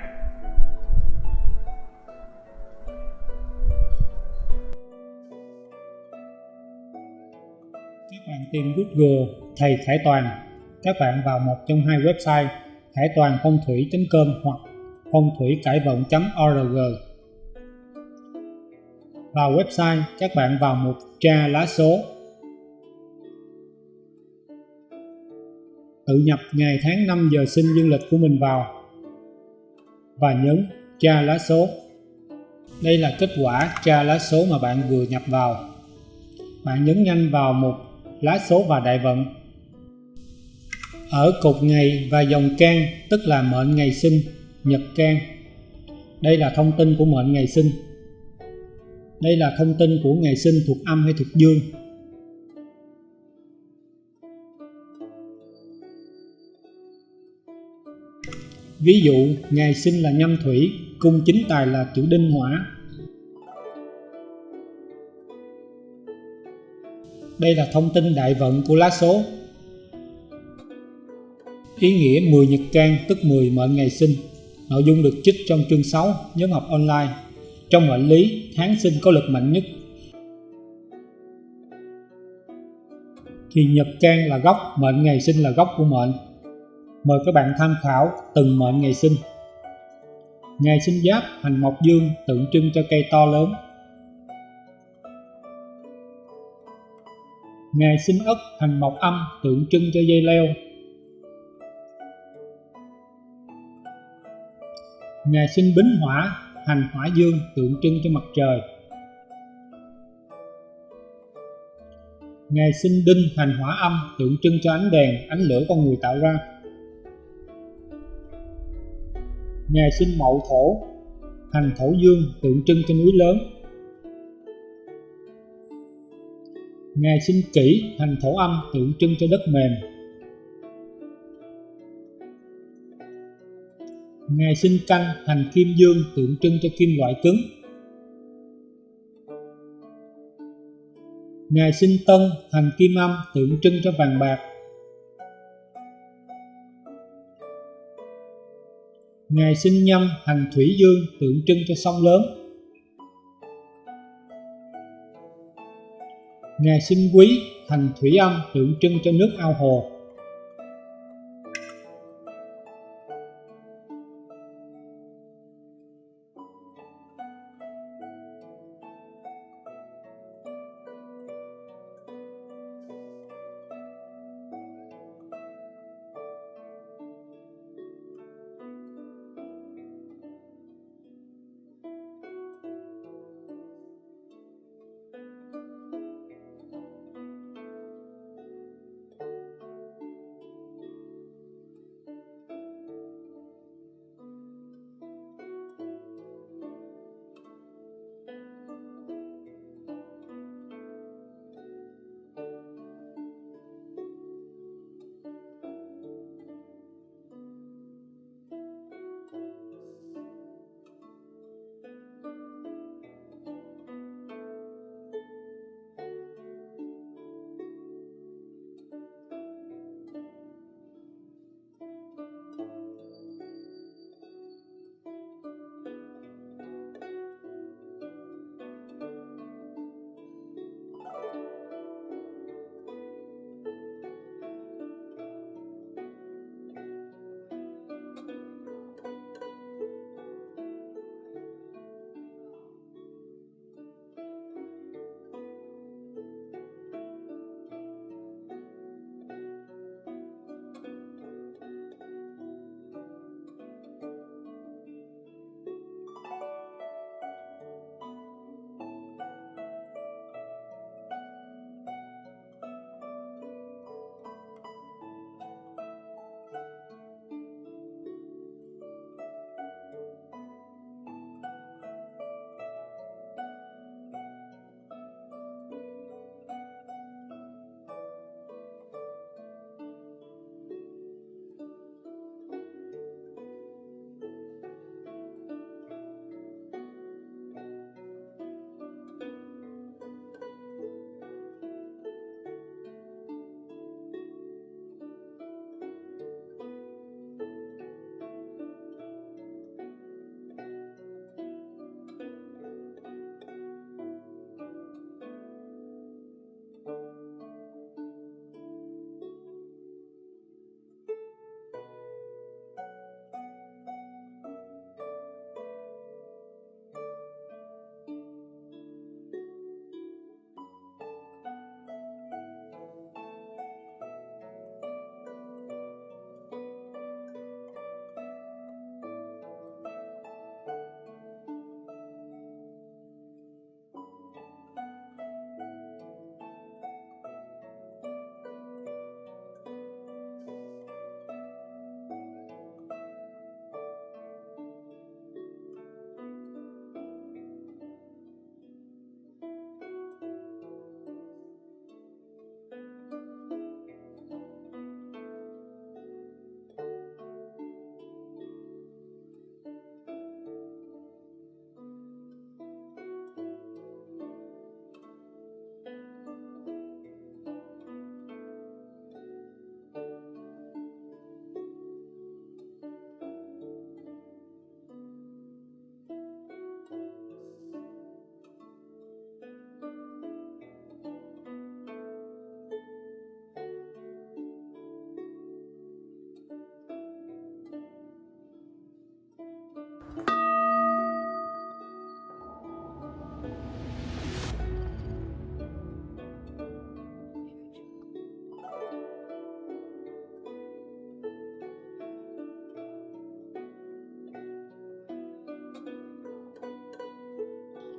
Các bạn tìm Google, thầy Khải Toàn. Các bạn vào một trong hai website, khải toàn phong thủy.com hoặc phong thủy cải vận.org vào website, các bạn vào mục tra lá số. Tự nhập ngày tháng năm giờ sinh dương lịch của mình vào. Và nhấn tra lá số. Đây là kết quả tra lá số mà bạn vừa nhập vào. Bạn nhấn nhanh vào mục lá số và đại vận. Ở cột ngày và dòng can, tức là mệnh ngày sinh, nhật can. Đây là thông tin của mệnh ngày sinh đây là thông tin của ngày sinh thuộc âm hay thuộc dương. Ví dụ, ngày sinh là nhâm thủy, cung chính tài là chữ đinh hỏa. Đây là thông tin đại vận của lá số. Ý nghĩa 10 nhật can tức 10 mệnh ngày sinh. Nội dung được trích trong chương 6 nhóm học online. Trong mệnh lý, tháng sinh có lực mạnh nhất. Thì nhật can là gốc, mệnh ngày sinh là gốc của mệnh. Mời các bạn tham khảo từng mệnh ngày sinh. Ngày sinh giáp hành mộc dương tượng trưng cho cây to lớn. Ngày sinh ất hành mộc âm tượng trưng cho dây leo. Ngày sinh bính hỏa, hành hỏa dương tượng trưng cho mặt trời. Ngày sinh đinh hành hỏa âm tượng trưng cho ánh đèn, ánh lửa con người tạo ra. Ngày sinh mậu thổ, hành thổ dương tượng trưng cho núi lớn. Ngày sinh kỷ, hành thổ âm tượng trưng cho đất mềm. Ngày sinh canh hành kim dương, tượng trưng cho kim loại cứng. Ngày sinh tân hành kim âm tượng trưng cho vàng bạc. Ngày sinh nhâm hành thủy dương, tượng trưng cho sông lớn. Ngày sinh quý hành thủy âm, tượng trưng cho nước ao hồ.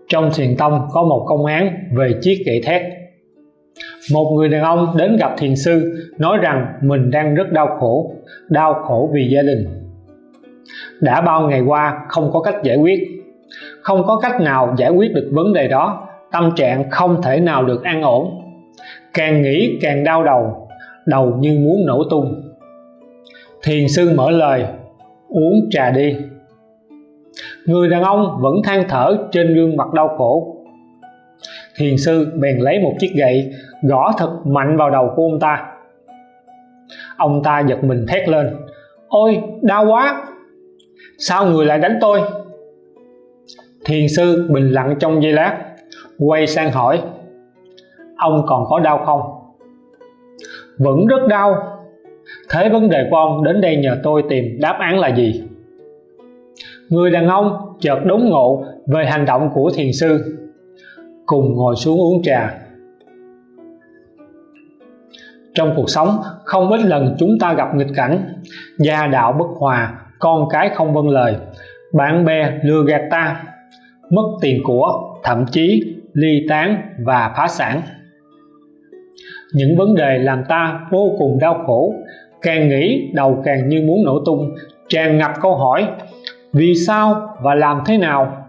Trong thiền tông có một công án về chiếc gậy thét. Một người đàn ông đến gặp thiền sư, nói rằng mình đang rất đau khổ đau khổ vì gia đình. Đã bao ngày qua, không có cách giải quyết. Không có cách nào giải quyết được vấn đề đó, tâm trạng không thể nào được an ổn. Càng nghĩ càng đau đầu đầu như muốn nổ tung. Thiền sư mở lời, uống trà đi người đàn ông vẫn than thở trên gương mặt đau khổ. Thiền sư bèn lấy một chiếc gậy, gõ thật mạnh vào đầu của ông ta. Ông ta giật mình thét lên, ôi, đau quá! Sao người lại đánh tôi? Thiền sư bình lặng trong giây lát, quay sang hỏi, ông còn có đau không? Vẫn rất đau. Thế vấn đề của ông đến đây nhờ tôi tìm đáp án là gì? Người đàn ông chợt đốn ngộ về hành động của thiền sư, cùng ngồi xuống uống trà. Trong cuộc sống, không ít lần chúng ta gặp nghịch cảnh, gia đạo bất hòa, con cái không vâng lời, bạn bè lừa gạt ta, mất tiền của, thậm chí ly tán và phá sản. Những vấn đề làm ta vô cùng đau khổ, càng nghĩ đầu càng như muốn nổ tung, tràn ngập câu hỏi vì sao và làm thế nào?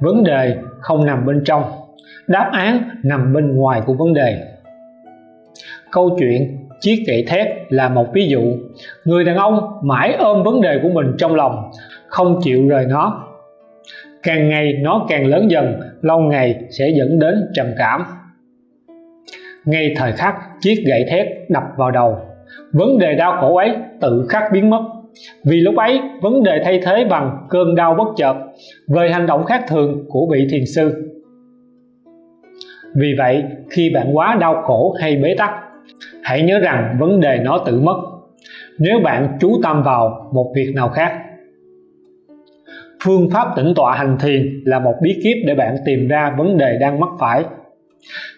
Vấn đề không nằm bên trong, đáp án nằm bên ngoài của vấn đề. Câu chuyện chiếc gậy thép là một ví dụ. Người đàn ông mãi ôm vấn đề của mình trong lòng, không chịu rời nó. Càng ngày nó càng lớn dần, lâu ngày sẽ dẫn đến trầm cảm. Ngay thời khắc chiếc gậy thép đập vào đầu, vấn đề đau khổ ấy tự khắc biến mất vì lúc ấy, vấn đề thay thế bằng cơn đau bất chợt về hành động khác thường của vị thiền sư. Vì vậy, khi bạn quá đau khổ hay bế tắc, hãy nhớ rằng vấn đề nó tự mất, nếu bạn chú tâm vào một việc nào khác. Phương pháp tĩnh tọa hành thiền là một bí kíp để bạn tìm ra vấn đề đang mắc phải.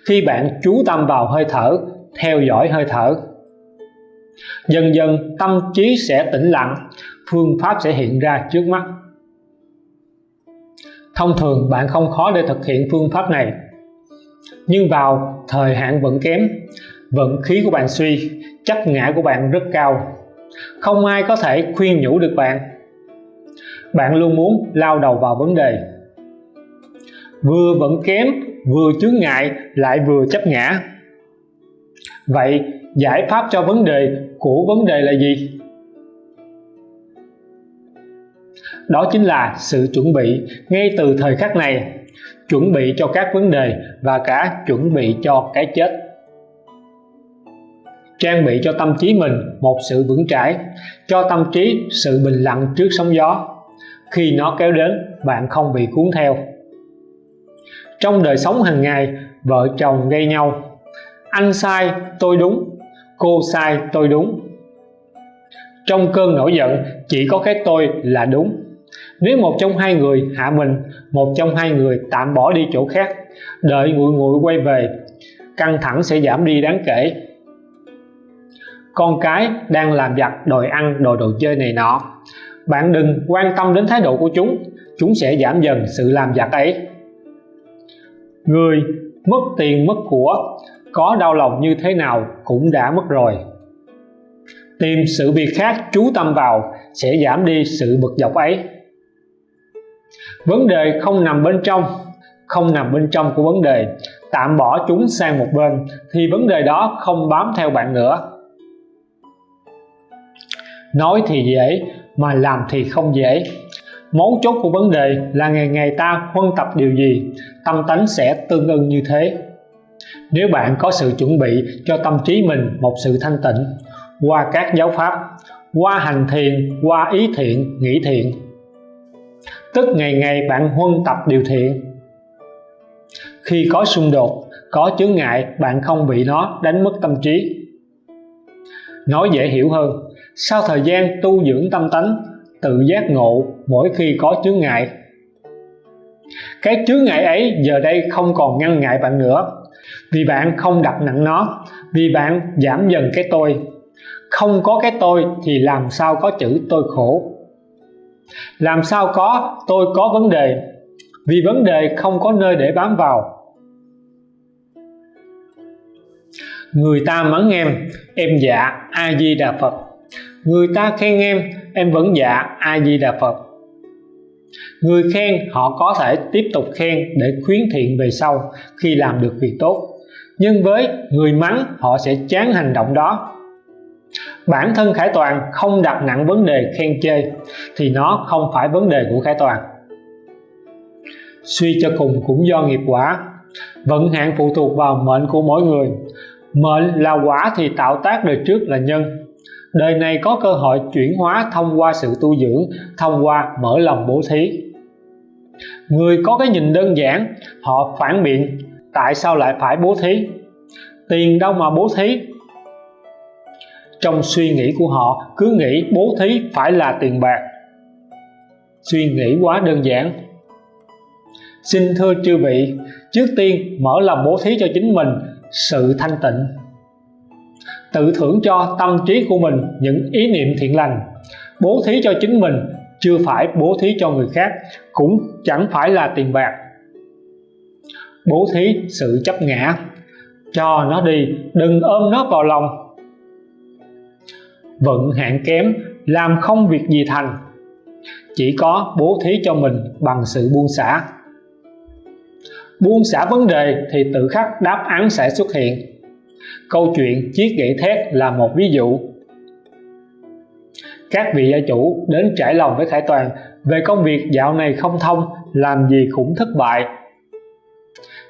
Khi bạn chú tâm vào hơi thở, theo dõi hơi thở dần dần, tâm trí sẽ tĩnh lặng, phương pháp sẽ hiện ra trước mắt. Thông thường, bạn không khó để thực hiện phương pháp này. Nhưng vào thời hạn vẫn kém, vận khí của bạn suy, chắc ngã của bạn rất cao. Không ai có thể khuyên nhủ được bạn. Bạn luôn muốn lao đầu vào vấn đề. Vừa vẫn kém, vừa chướng ngại, lại vừa chấp ngã. Vậy giải pháp cho vấn đề, của vấn đề là gì? Đó chính là sự chuẩn bị ngay từ thời khắc này. Chuẩn bị cho các vấn đề và cả chuẩn bị cho cái chết. Trang bị cho tâm trí mình một sự vững chãi, cho tâm trí sự bình lặng trước sóng gió. Khi nó kéo đến, bạn không bị cuốn theo. Trong đời sống hàng ngày, vợ chồng gây nhau. Anh sai, tôi đúng cô sai tôi đúng. Trong cơn nổi giận, chỉ có cái tôi là đúng. Nếu một trong hai người hạ mình, một trong hai người tạm bỏ đi chỗ khác, đợi nguội nguội quay về, căng thẳng sẽ giảm đi đáng kể. Con cái đang làm giặt đòi ăn, đòi đồ chơi này nọ. Bạn đừng quan tâm đến thái độ của chúng chúng sẽ giảm dần sự làm giặt ấy. Người mất tiền mất của có đau lòng như thế nào cũng đã mất rồi. Tìm sự việc khác chú tâm vào sẽ giảm đi sự bực dọc ấy. Vấn đề không nằm bên trong, không nằm bên trong của vấn đề. Tạm bỏ chúng sang một bên thì vấn đề đó không bám theo bạn nữa. Nói thì dễ, mà làm thì không dễ. Mấu chốt của vấn đề là ngày ngày ta huân tập điều gì, tâm tánh sẽ tương ưng như thế nếu bạn có sự chuẩn bị cho tâm trí mình một sự thanh tịnh, qua các giáo pháp, qua hành thiền, qua ý thiện, nghĩ thiện, tức ngày ngày bạn huân tập điều thiện. Khi có xung đột, có chướng ngại, bạn không bị nó đánh mất tâm trí. Nói dễ hiểu hơn, sau thời gian tu dưỡng tâm tánh, tự giác ngộ mỗi khi có chướng ngại. Cái chướng ngại ấy giờ đây không còn ngăn ngại bạn nữa vì bạn không đặt nặng nó, vì bạn giảm dần cái tôi. Không có cái tôi thì làm sao có chữ tôi khổ? Làm sao có tôi có vấn đề? Vì vấn đề không có nơi để bám vào. Người ta mắng em em dạ a di đà phật. Người ta khen em em vẫn dạ a di đà phật người khen, họ có thể tiếp tục khen để khuyến thiện về sau khi làm được việc tốt. Nhưng với người mắng, họ sẽ chán hành động đó. Bản thân khải toàn không đặt nặng vấn đề khen chê, thì nó không phải vấn đề của khải toàn. Suy cho cùng cũng do nghiệp quả. Vận hạn phụ thuộc vào mệnh của mỗi người. Mệnh là quả thì tạo tác đời trước là nhân đời này có cơ hội chuyển hóa thông qua sự tu dưỡng, thông qua mở lòng bố thí. Người có cái nhìn đơn giản, họ phản biện, tại sao lại phải bố thí? Tiền đâu mà bố thí? Trong suy nghĩ của họ, cứ nghĩ bố thí phải là tiền bạc. Suy nghĩ quá đơn giản. Xin thưa chư vị, trước tiên mở lòng bố thí cho chính mình, sự thanh tịnh tự thưởng cho tâm trí của mình những ý niệm thiện lành, bố thí cho chính mình, chưa phải bố thí cho người khác, cũng chẳng phải là tiền bạc. Bố thí sự chấp ngã, cho nó đi, đừng ôm nó vào lòng. Vận hạn kém, làm không việc gì thành. Chỉ có bố thí cho mình bằng sự buông xả. Buông xả vấn đề thì tự khắc đáp án sẽ xuất hiện câu chuyện chiếc gậy thét là một ví dụ. Các vị gia chủ đến trải lòng với Khải Toàn về công việc dạo này không thông, làm gì cũng thất bại.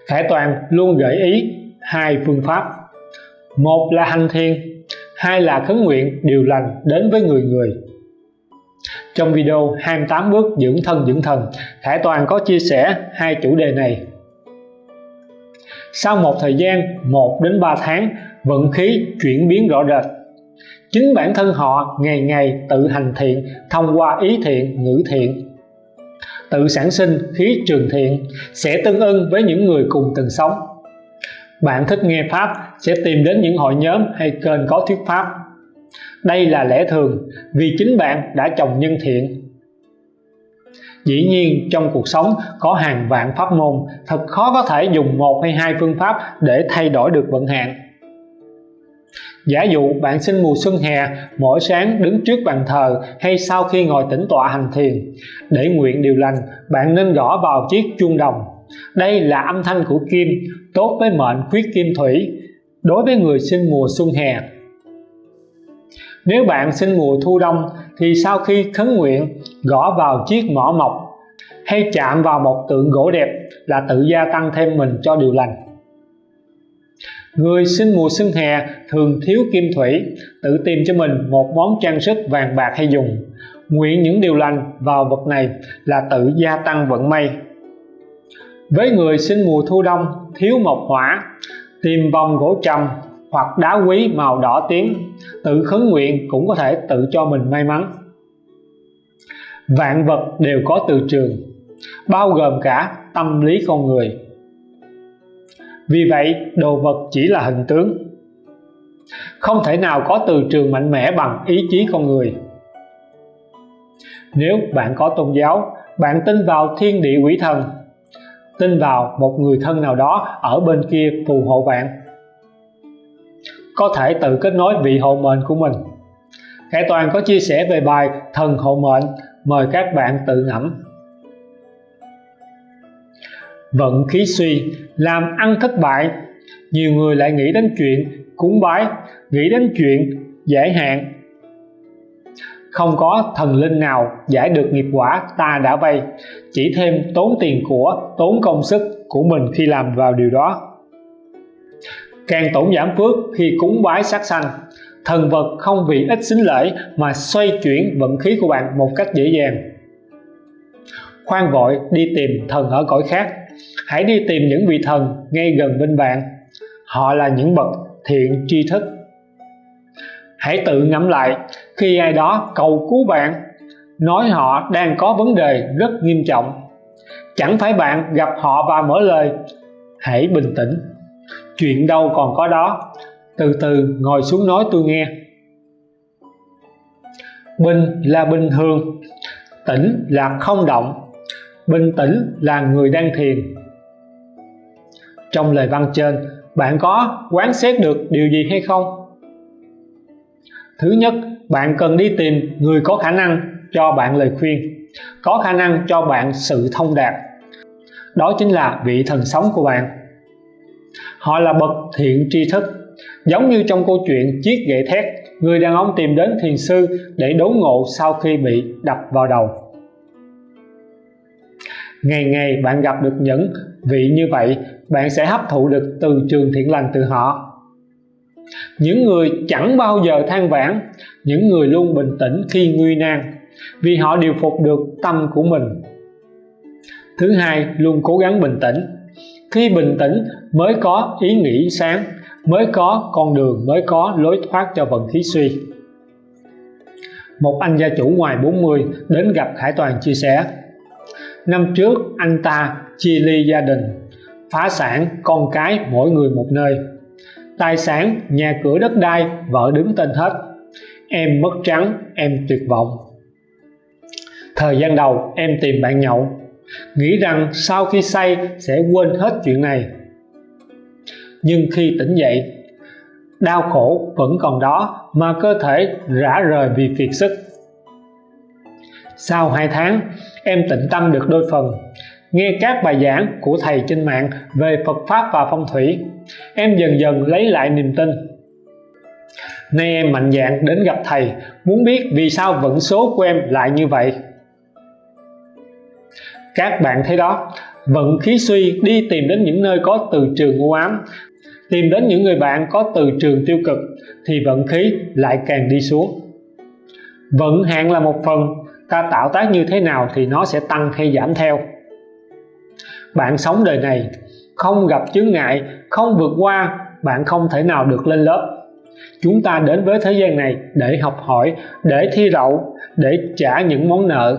Khải Toàn luôn gợi ý hai phương pháp. Một là hành thiền, hai là khấn nguyện điều lành đến với người người. Trong video 28 bước dưỡng thân dưỡng thần, Khải Toàn có chia sẻ hai chủ đề này. Sau một thời gian 1 đến 3 tháng vận khí chuyển biến rõ rệt. Chính bản thân họ ngày ngày tự hành thiện, thông qua ý thiện, ngữ thiện. Tự sản sinh khí trường thiện sẽ tương ưng với những người cùng từng sống. Bạn thích nghe pháp sẽ tìm đến những hội nhóm hay kênh có thuyết pháp. Đây là lẽ thường, vì chính bạn đã trồng nhân thiện. Dĩ nhiên, trong cuộc sống có hàng vạn pháp môn, thật khó có thể dùng một hay hai phương pháp để thay đổi được vận hạn giả dụ bạn sinh mùa xuân hè, mỗi sáng đứng trước bàn thờ hay sau khi ngồi tĩnh tọa hành thiền. Để nguyện điều lành, bạn nên gõ vào chiếc chuông đồng. Đây là âm thanh của kim, tốt với mệnh khuyết kim thủy, đối với người sinh mùa xuân hè. Nếu bạn sinh mùa thu đông, thì sau khi khấn nguyện, gõ vào chiếc mỏ mộc hay chạm vào một tượng gỗ đẹp là tự gia tăng thêm mình cho điều lành người sinh mùa xuân hè thường thiếu kim thủy, tự tìm cho mình một món trang sức vàng bạc hay dùng. Nguyện những điều lành vào vật này là tự gia tăng vận may. Với người sinh mùa thu đông, thiếu mộc hỏa, tìm vòng gỗ trầm hoặc đá quý màu đỏ tím, tự khấn nguyện cũng có thể tự cho mình may mắn. Vạn vật đều có từ trường, bao gồm cả tâm lý con người vì vậy, đồ vật chỉ là hình tướng. Không thể nào có từ trường mạnh mẽ bằng ý chí con người. Nếu bạn có tôn giáo, bạn tin vào thiên địa quỷ thần, tin vào một người thân nào đó ở bên kia phù hộ bạn, có thể tự kết nối vị hộ mệnh của mình. Khải Toàn có chia sẻ về bài thần hộ mệnh, mời các bạn tự ngẫm vận khí suy, làm ăn thất bại. Nhiều người lại nghĩ đến chuyện cúng bái, nghĩ đến chuyện giải hạn. Không có thần linh nào giải được nghiệp quả ta đã vay, chỉ thêm tốn tiền của, tốn công sức của mình khi làm vào điều đó. Càng tổn giảm phước khi cúng bái sát sanh, thần vật không vì ít xính lễ mà xoay chuyển vận khí của bạn một cách dễ dàng. Khoan vội đi tìm thần ở cõi khác hãy đi tìm những vị thần ngay gần bên bạn. Họ là những bậc thiện tri thức. Hãy tự ngẫm lại, khi ai đó cầu cứu bạn, nói họ đang có vấn đề rất nghiêm trọng. Chẳng phải bạn gặp họ và mở lời, hãy bình tĩnh. Chuyện đâu còn có đó. Từ từ ngồi xuống nói tôi nghe. Bình là bình thường, tĩnh là không động bình tĩnh là người đang thiền. Trong lời văn trên, bạn có quán xét được điều gì hay không? Thứ nhất, bạn cần đi tìm người có khả năng cho bạn lời khuyên, có khả năng cho bạn sự thông đạt. Đó chính là vị thần sống của bạn. Họ là bậc thiện tri thức, giống như trong câu chuyện chiếc gậy thét người đàn ông tìm đến thiền sư để đốn ngộ sau khi bị đập vào đầu ngày ngày bạn gặp được những vị như vậy, bạn sẽ hấp thụ được từ trường thiện lành từ họ. Những người chẳng bao giờ than vãn, những người luôn bình tĩnh khi nguy nan, vì họ điều phục được tâm của mình. Thứ hai, luôn cố gắng bình tĩnh. Khi bình tĩnh, mới có ý nghĩ sáng, mới có con đường, mới có lối thoát cho vận khí suy. Một anh gia chủ ngoài 40 đến gặp Khải Toàn chia sẻ năm trước, anh ta chia ly gia đình, phá sản con cái mỗi người một nơi. Tài sản, nhà cửa đất đai, vợ đứng tên hết. Em mất trắng, em tuyệt vọng. Thời gian đầu, em tìm bạn nhậu. Nghĩ rằng sau khi say, sẽ quên hết chuyện này. Nhưng khi tỉnh dậy, đau khổ vẫn còn đó mà cơ thể rã rời vì kiệt sức. Sau 2 tháng em tịnh tâm được đôi phần. Nghe các bài giảng của thầy trên mạng về Phật Pháp và phong thủy, em dần dần lấy lại niềm tin. Nay em mạnh dạn đến gặp thầy, muốn biết vì sao vận số của em lại như vậy. Các bạn thấy đó, vận khí suy đi tìm đến những nơi có từ trường u ám, tìm đến những người bạn có từ trường tiêu cực, thì vận khí lại càng đi xuống. Vận hạn là một phần ta tạo tác như thế nào thì nó sẽ tăng hay giảm theo. Bạn sống đời này, không gặp chướng ngại, không vượt qua, bạn không thể nào được lên lớp. Chúng ta đến với thế gian này để học hỏi, để thi đậu, để trả những món nợ.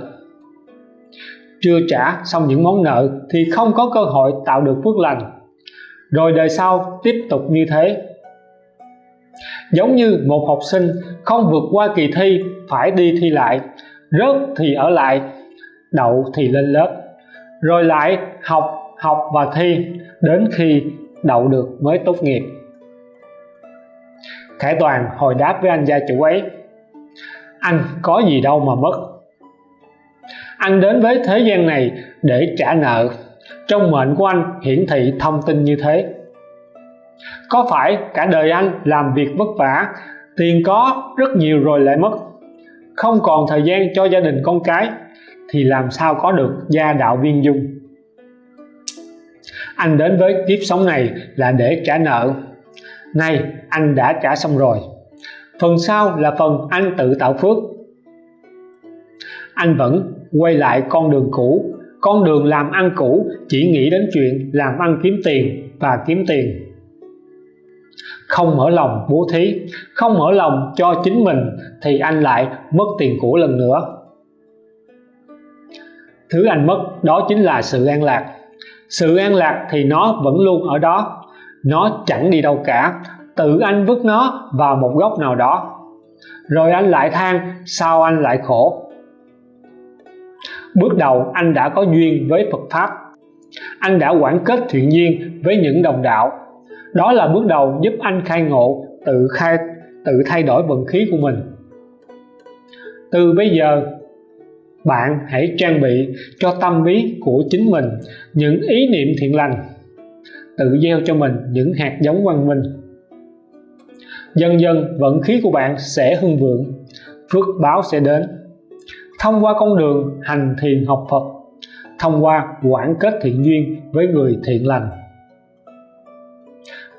Chưa trả xong những món nợ thì không có cơ hội tạo được phước lành. Rồi đời sau tiếp tục như thế. Giống như một học sinh không vượt qua kỳ thi, phải đi thi lại rớt thì ở lại, đậu thì lên lớp. Rồi lại học học và thi, đến khi đậu được mới tốt nghiệp. Khải Toàn hồi đáp với anh gia chủ ấy. Anh có gì đâu mà mất. Anh đến với thế gian này để trả nợ. Trong mệnh của anh hiển thị thông tin như thế. Có phải cả đời anh làm việc vất vả, tiền có rất nhiều rồi lại mất không còn thời gian cho gia đình con cái, thì làm sao có được gia đạo viên dung? Anh đến với kiếp sống này là để trả nợ. Nay, anh đã trả xong rồi. Phần sau là phần anh tự tạo phước. Anh vẫn quay lại con đường cũ. Con đường làm ăn cũ chỉ nghĩ đến chuyện làm ăn kiếm tiền và kiếm tiền không mở lòng bố thí, không mở lòng cho chính mình thì anh lại mất tiền của lần nữa. Thứ anh mất đó chính là sự an lạc. Sự an lạc thì nó vẫn luôn ở đó, nó chẳng đi đâu cả. Tự anh vứt nó vào một góc nào đó, rồi anh lại than, sao anh lại khổ? Bước đầu anh đã có duyên với Phật Pháp. Anh đã quản kết thiện duyên với những đồng đạo đó là bước đầu giúp anh khai ngộ tự khai, tự thay đổi vận khí của mình. Từ bây giờ, bạn hãy trang bị cho tâm lý của chính mình những ý niệm thiện lành, tự gieo cho mình những hạt giống văn minh. Dần dần, vận khí của bạn sẽ hưng vượng, phước báo sẽ đến. Thông qua con đường hành thiền học Phật, thông qua quản kết thiện duyên với người thiện lành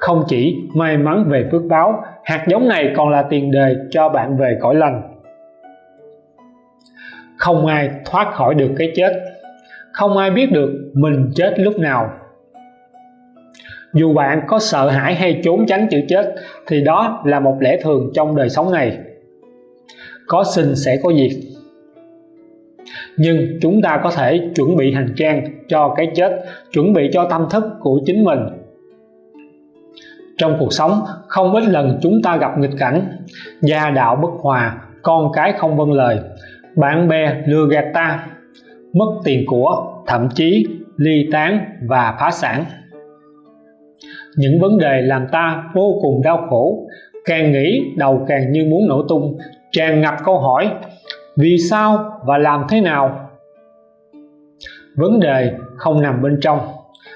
không chỉ may mắn về phước báo, hạt giống này còn là tiền đề cho bạn về cõi lành. Không ai thoát khỏi được cái chết. Không ai biết được mình chết lúc nào. Dù bạn có sợ hãi hay trốn tránh chữ chết, thì đó là một lẽ thường trong đời sống này. Có sinh sẽ có diệt. Nhưng chúng ta có thể chuẩn bị hành trang cho cái chết, chuẩn bị cho tâm thức của chính mình trong cuộc sống, không ít lần chúng ta gặp nghịch cảnh, gia đạo bất hòa, con cái không vâng lời, bạn bè lừa gạt ta, mất tiền của, thậm chí ly tán và phá sản. Những vấn đề làm ta vô cùng đau khổ, càng nghĩ đầu càng như muốn nổ tung, tràn ngập câu hỏi, vì sao và làm thế nào? Vấn đề không nằm bên trong,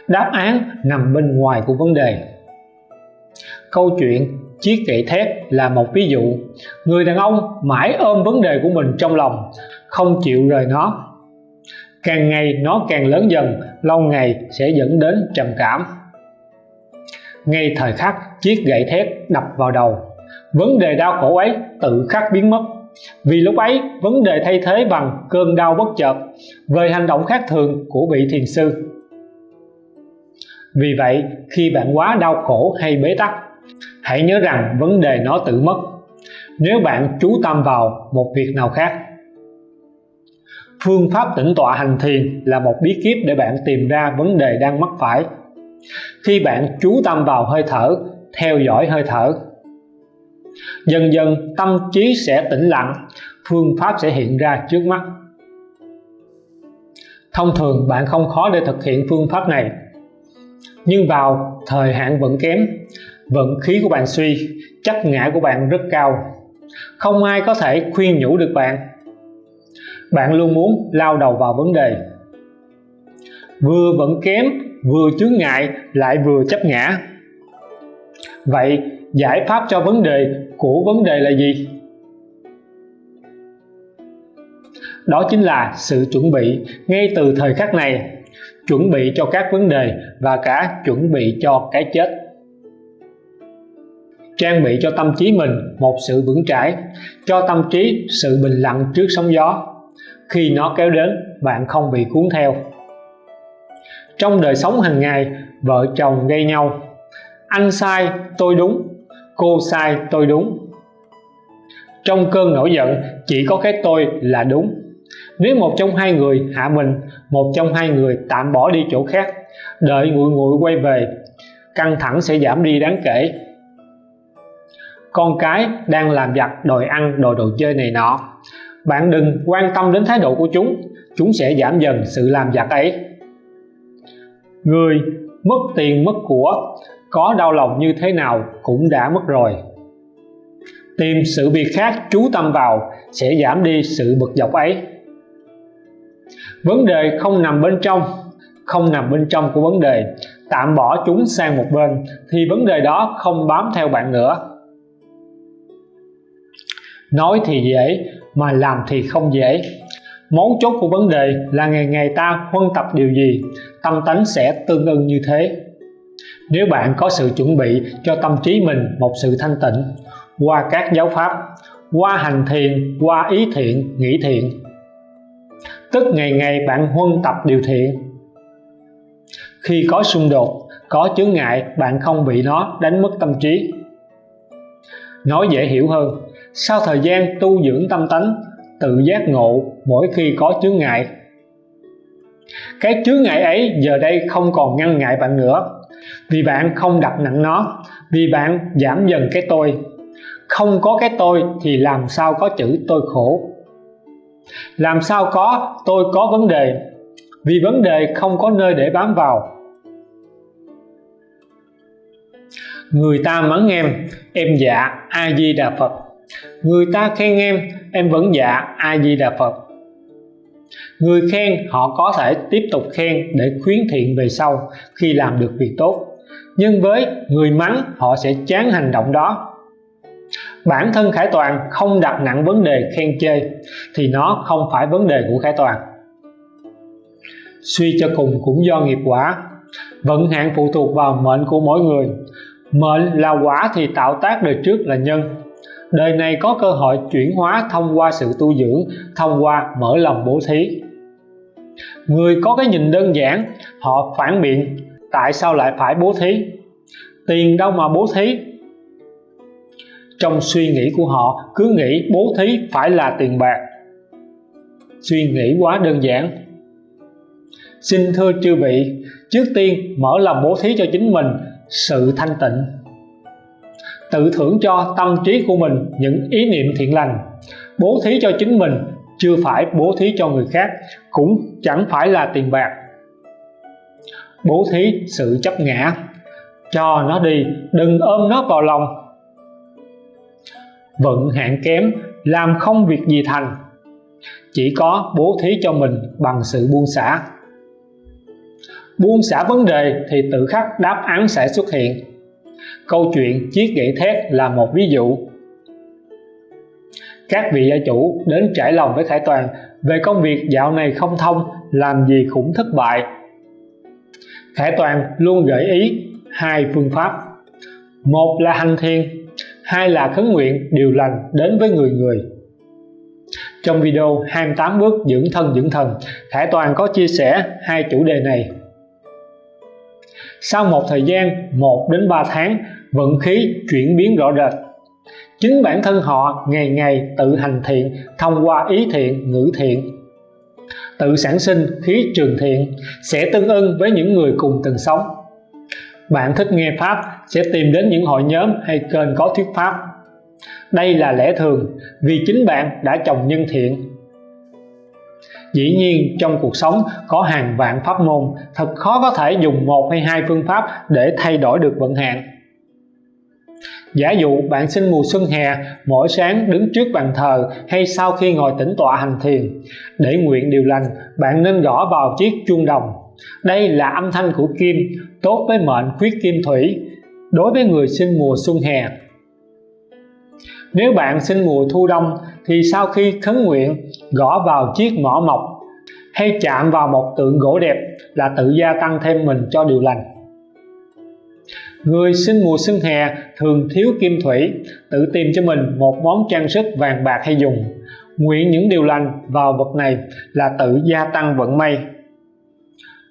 đáp án nằm bên ngoài của vấn đề câu chuyện chiếc gậy thép là một ví dụ. Người đàn ông mãi ôm vấn đề của mình trong lòng, không chịu rời nó. Càng ngày nó càng lớn dần, lâu ngày sẽ dẫn đến trầm cảm. Ngay thời khắc chiếc gậy thép đập vào đầu, vấn đề đau khổ ấy tự khắc biến mất. Vì lúc ấy, vấn đề thay thế bằng cơn đau bất chợt về hành động khác thường của vị thiền sư. Vì vậy, khi bạn quá đau khổ hay bế tắc hãy nhớ rằng vấn đề nó tự mất. Nếu bạn chú tâm vào một việc nào khác, phương pháp tĩnh tọa hành thiền là một bí kíp để bạn tìm ra vấn đề đang mắc phải. Khi bạn chú tâm vào hơi thở, theo dõi hơi thở, dần dần tâm trí sẽ tĩnh lặng, phương pháp sẽ hiện ra trước mắt. Thông thường bạn không khó để thực hiện phương pháp này, nhưng vào thời hạn vẫn kém vận khí của bạn suy, chắc ngã của bạn rất cao. Không ai có thể khuyên nhủ được bạn. Bạn luôn muốn lao đầu vào vấn đề. Vừa vẫn kém, vừa chướng ngại, lại vừa chấp ngã. Vậy, giải pháp cho vấn đề của vấn đề là gì? Đó chính là sự chuẩn bị ngay từ thời khắc này. Chuẩn bị cho các vấn đề và cả chuẩn bị cho cái chết trang bị cho tâm trí mình một sự vững chãi, cho tâm trí sự bình lặng trước sóng gió. Khi nó kéo đến, bạn không bị cuốn theo. Trong đời sống hàng ngày, vợ chồng gây nhau. Anh sai, tôi đúng. Cô sai, tôi đúng. Trong cơn nổi giận, chỉ có cái tôi là đúng. Nếu một trong hai người hạ mình, một trong hai người tạm bỏ đi chỗ khác, đợi nguội nguội quay về, căng thẳng sẽ giảm đi đáng kể con cái đang làm giặt đòi ăn, đòi đồ chơi này nọ. Bạn đừng quan tâm đến thái độ của chúng chúng sẽ giảm dần sự làm giặt ấy. Người mất tiền mất của, có đau lòng như thế nào cũng đã mất rồi. Tìm sự việc khác chú tâm vào sẽ giảm đi sự bực dọc ấy. Vấn đề không nằm bên trong, không nằm bên trong của vấn đề. Tạm bỏ chúng sang một bên, thì vấn đề đó không bám theo bạn nữa nói thì dễ, mà làm thì không dễ. Mấu chốt của vấn đề là ngày ngày ta huân tập điều gì, tâm tánh sẽ tương ưng như thế. Nếu bạn có sự chuẩn bị cho tâm trí mình một sự thanh tịnh, qua các giáo pháp, qua hành thiền, qua ý thiện, nghĩ thiện, tức ngày ngày bạn huân tập điều thiện. Khi có xung đột, có chướng ngại, bạn không bị nó đánh mất tâm trí. Nói dễ hiểu hơn sau thời gian tu dưỡng tâm tánh, tự giác ngộ mỗi khi có chướng ngại. Cái chướng ngại ấy giờ đây không còn ngăn ngại bạn nữa. Vì bạn không đặt nặng nó, vì bạn giảm dần cái tôi. Không có cái tôi thì làm sao có chữ tôi khổ? Làm sao có tôi có vấn đề? Vì vấn đề không có nơi để bám vào. Người ta mắng em em dạ a di đà phật người ta khen em em vẫn dạ a di đà phật. Người khen, họ có thể tiếp tục khen để khuyến thiện về sau khi làm được việc tốt. Nhưng với người mắng, họ sẽ chán hành động đó. Bản thân khải toàn không đặt nặng vấn đề khen chê, thì nó không phải vấn đề của khải toàn. Suy cho cùng cũng do nghiệp quả. Vận hạn phụ thuộc vào mệnh của mỗi người. Mệnh là quả thì tạo tác đời trước là nhân đời này có cơ hội chuyển hóa thông qua sự tu dưỡng, thông qua mở lòng bố thí. Người có cái nhìn đơn giản, họ phản biện, tại sao lại phải bố thí? Tiền đâu mà bố thí? Trong suy nghĩ của họ, cứ nghĩ bố thí phải là tiền bạc. Suy nghĩ quá đơn giản. Xin thưa chư vị, trước tiên mở lòng bố thí cho chính mình, sự thanh tịnh tự thưởng cho tâm trí của mình những ý niệm thiện lành. Bố thí cho chính mình, chưa phải bố thí cho người khác, cũng chẳng phải là tiền bạc. Bố thí sự chấp ngã, cho nó đi, đừng ôm nó vào lòng. Vận hạn kém, làm không việc gì thành. Chỉ có bố thí cho mình bằng sự buông xả. Buông xả vấn đề thì tự khắc đáp án sẽ xuất hiện câu chuyện chiếc gậy thét là một ví dụ. Các vị gia chủ đến trải lòng với Khải Toàn về công việc dạo này không thông, làm gì cũng thất bại. Khải Toàn luôn gợi ý hai phương pháp. Một là hành thiền, hai là khấn nguyện điều lành đến với người người. Trong video 28 bước dưỡng thân dưỡng thần Khải Toàn có chia sẻ hai chủ đề này. Sau một thời gian 1 đến 3 tháng vận khí chuyển biến rõ rệt. Chính bản thân họ ngày ngày tự hành thiện, thông qua ý thiện, ngữ thiện. Tự sản sinh khí trường thiện sẽ tương ưng với những người cùng từng sống. Bạn thích nghe pháp sẽ tìm đến những hội nhóm hay kênh có thuyết pháp. Đây là lẽ thường, vì chính bạn đã trồng nhân thiện. Dĩ nhiên, trong cuộc sống có hàng vạn pháp môn, thật khó có thể dùng một hay hai phương pháp để thay đổi được vận hạn giả dụ bạn sinh mùa xuân hè, mỗi sáng đứng trước bàn thờ hay sau khi ngồi tĩnh tọa hành thiền. Để nguyện điều lành, bạn nên gõ vào chiếc chuông đồng. Đây là âm thanh của kim, tốt với mệnh khuyết kim thủy đối với người sinh mùa xuân hè. Nếu bạn sinh mùa thu đông, thì sau khi khấn nguyện, gõ vào chiếc mỏ mộc hay chạm vào một tượng gỗ đẹp là tự gia tăng thêm mình cho điều lành người sinh mùa xuân hè thường thiếu kim thủy, tự tìm cho mình một món trang sức vàng bạc hay dùng. Nguyện những điều lành vào vật này là tự gia tăng vận may.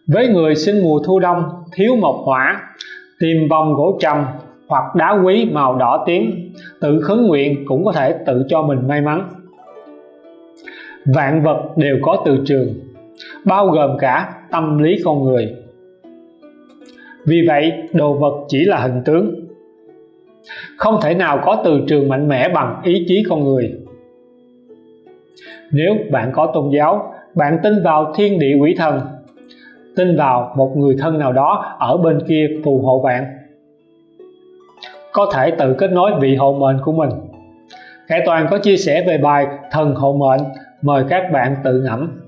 Với người sinh mùa thu đông, thiếu mộc hỏa, tìm vòng gỗ trầm hoặc đá quý màu đỏ tím, tự khấn nguyện cũng có thể tự cho mình may mắn. Vạn vật đều có từ trường, bao gồm cả tâm lý con người vì vậy, đồ vật chỉ là hình tướng. Không thể nào có từ trường mạnh mẽ bằng ý chí con người. Nếu bạn có tôn giáo, bạn tin vào thiên địa quỷ thần, tin vào một người thân nào đó ở bên kia phù hộ bạn, có thể tự kết nối vị hộ mệnh của mình. Khải Toàn có chia sẻ về bài thần hộ mệnh, mời các bạn tự ngẫm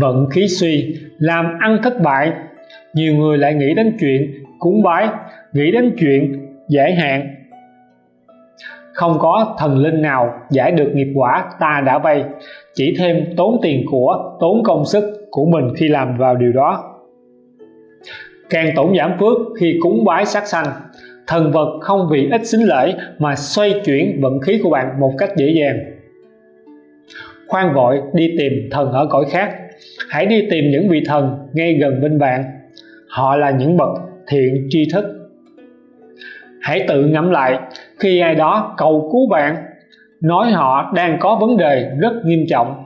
vận khí suy, làm ăn thất bại. Nhiều người lại nghĩ đến chuyện cúng bái, nghĩ đến chuyện giải hạn. Không có thần linh nào giải được nghiệp quả ta đã vay chỉ thêm tốn tiền của, tốn công sức của mình khi làm vào điều đó. Càng tổn giảm phước khi cúng bái sát sanh, thần vật không vì ít xính lễ mà xoay chuyển vận khí của bạn một cách dễ dàng. Khoan vội đi tìm thần ở cõi khác hãy đi tìm những vị thần ngay gần bên bạn. Họ là những bậc thiện tri thức. Hãy tự ngẫm lại, khi ai đó cầu cứu bạn, nói họ đang có vấn đề rất nghiêm trọng.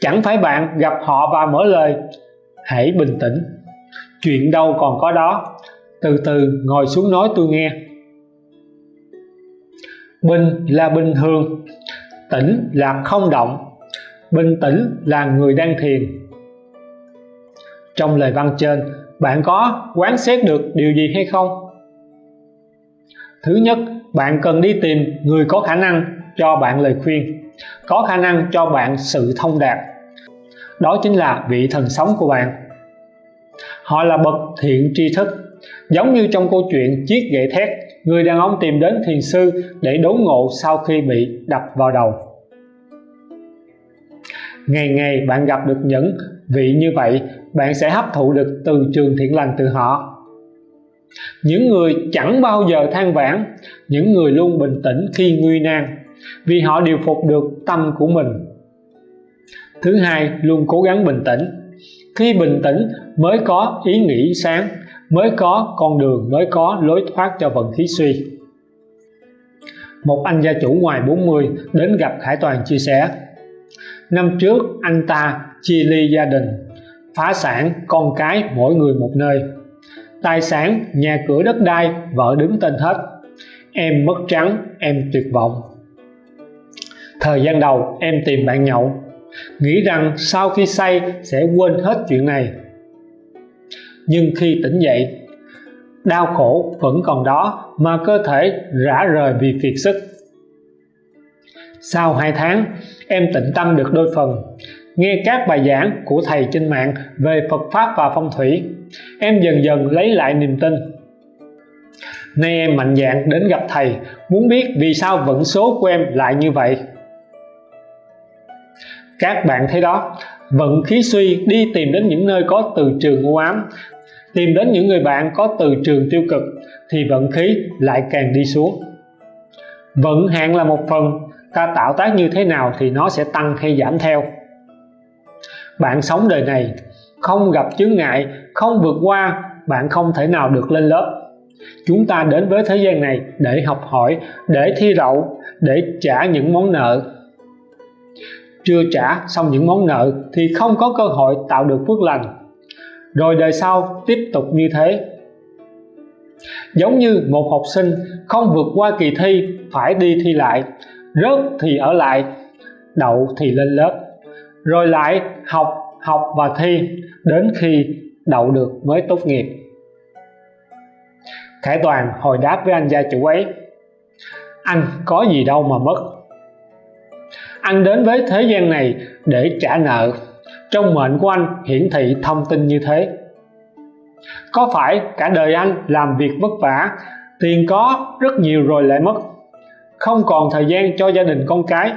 Chẳng phải bạn gặp họ và mở lời, hãy bình tĩnh. Chuyện đâu còn có đó. Từ từ ngồi xuống nói tôi nghe. Bình là bình thường, tĩnh là không động bình tĩnh là người đang thiền. Trong lời văn trên, bạn có quán xét được điều gì hay không? Thứ nhất, bạn cần đi tìm người có khả năng cho bạn lời khuyên, có khả năng cho bạn sự thông đạt. Đó chính là vị thần sống của bạn. Họ là bậc thiện tri thức, giống như trong câu chuyện chiếc gậy thét, người đàn ông tìm đến thiền sư để đốn ngộ sau khi bị đập vào đầu ngày ngày bạn gặp được những vị như vậy, bạn sẽ hấp thụ được từ trường thiện lành từ họ. Những người chẳng bao giờ than vãn, những người luôn bình tĩnh khi nguy nan, vì họ điều phục được tâm của mình. Thứ hai, luôn cố gắng bình tĩnh. Khi bình tĩnh, mới có ý nghĩ sáng, mới có con đường, mới có lối thoát cho vận khí suy. Một anh gia chủ ngoài 40 đến gặp Khải Toàn chia sẻ năm trước, anh ta chia ly gia đình, phá sản con cái mỗi người một nơi. Tài sản, nhà cửa đất đai, vợ đứng tên hết. Em mất trắng, em tuyệt vọng. Thời gian đầu, em tìm bạn nhậu. Nghĩ rằng sau khi say, sẽ quên hết chuyện này. Nhưng khi tỉnh dậy, đau khổ vẫn còn đó mà cơ thể rã rời vì kiệt sức. Sau 2 tháng em tịnh tâm được đôi phần. Nghe các bài giảng của thầy trên mạng về Phật Pháp và phong thủy, em dần dần lấy lại niềm tin. Nay em mạnh dạn đến gặp thầy, muốn biết vì sao vận số của em lại như vậy. Các bạn thấy đó, vận khí suy đi tìm đến những nơi có từ trường u ám, tìm đến những người bạn có từ trường tiêu cực, thì vận khí lại càng đi xuống. Vận hạn là một phần ta tạo tác như thế nào thì nó sẽ tăng hay giảm theo. Bạn sống đời này, không gặp chướng ngại, không vượt qua, bạn không thể nào được lên lớp. Chúng ta đến với thế gian này để học hỏi, để thi đậu, để trả những món nợ. Chưa trả xong những món nợ thì không có cơ hội tạo được phước lành. Rồi đời sau tiếp tục như thế. Giống như một học sinh không vượt qua kỳ thi, phải đi thi lại rớt thì ở lại, đậu thì lên lớp. Rồi lại học học và thi, đến khi đậu được mới tốt nghiệp. Khải Toàn hồi đáp với anh gia chủ ấy. Anh có gì đâu mà mất. Anh đến với thế gian này để trả nợ. Trong mệnh của anh hiển thị thông tin như thế. Có phải cả đời anh làm việc vất vả, tiền có rất nhiều rồi lại mất không còn thời gian cho gia đình con cái,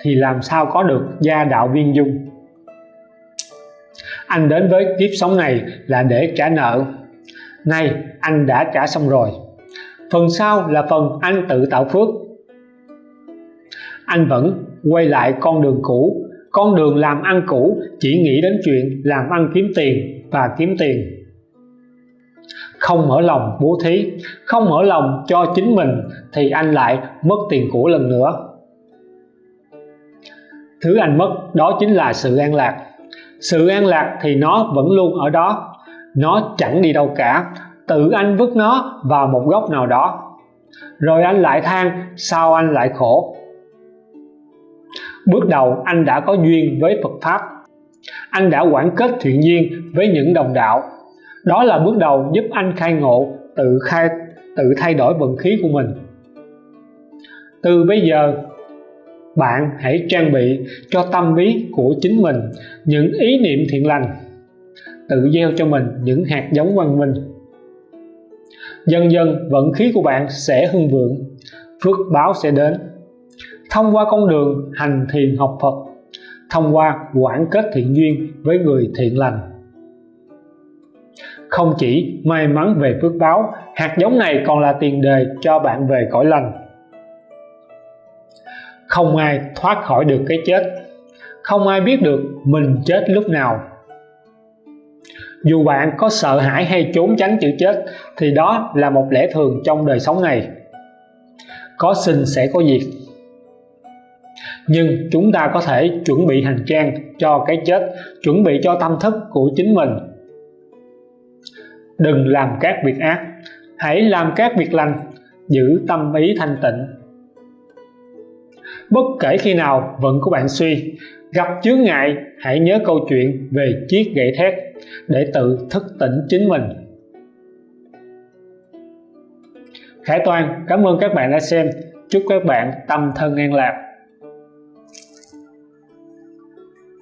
thì làm sao có được gia đạo viên dung? Anh đến với kiếp sống này là để trả nợ. Nay, anh đã trả xong rồi. Phần sau là phần anh tự tạo phước. Anh vẫn quay lại con đường cũ. Con đường làm ăn cũ chỉ nghĩ đến chuyện làm ăn kiếm tiền và kiếm tiền không mở lòng bố thí, không mở lòng cho chính mình, thì anh lại mất tiền của lần nữa. Thứ anh mất đó chính là sự an lạc. Sự an lạc thì nó vẫn luôn ở đó. Nó chẳng đi đâu cả. Tự anh vứt nó vào một góc nào đó. Rồi anh lại than, sao anh lại khổ? Bước đầu anh đã có duyên với Phật Pháp. Anh đã quản kết thiện duyên với những đồng đạo đó là bước đầu giúp anh khai ngộ, tự khai, tự thay đổi vận khí của mình. Từ bây giờ, bạn hãy trang bị cho tâm lý của chính mình những ý niệm thiện lành, tự gieo cho mình những hạt giống văn minh. Dần dần, vận khí của bạn sẽ hưng vượng, phước báo sẽ đến. Thông qua con đường hành thiền học Phật, thông qua quản kết thiện duyên với người thiện lành không chỉ may mắn về phước báo, hạt giống này còn là tiền đề cho bạn về cõi lành. Không ai thoát khỏi được cái chết. Không ai biết được mình chết lúc nào. Dù bạn có sợ hãi hay trốn tránh chữ chết, thì đó là một lẽ thường trong đời sống này. Có sinh sẽ có diệt. Nhưng chúng ta có thể chuẩn bị hành trang cho cái chết, chuẩn bị cho tâm thức của chính mình đừng làm các việc ác. Hãy làm các việc lành. Giữ tâm ý thanh tịnh. Bất kể khi nào vận của bạn suy, gặp chướng ngại, hãy nhớ câu chuyện về chiếc gậy thét để tự thức tỉnh chính mình. Khải Toàn, cảm ơn các bạn đã xem. Chúc các bạn tâm thân an lạc.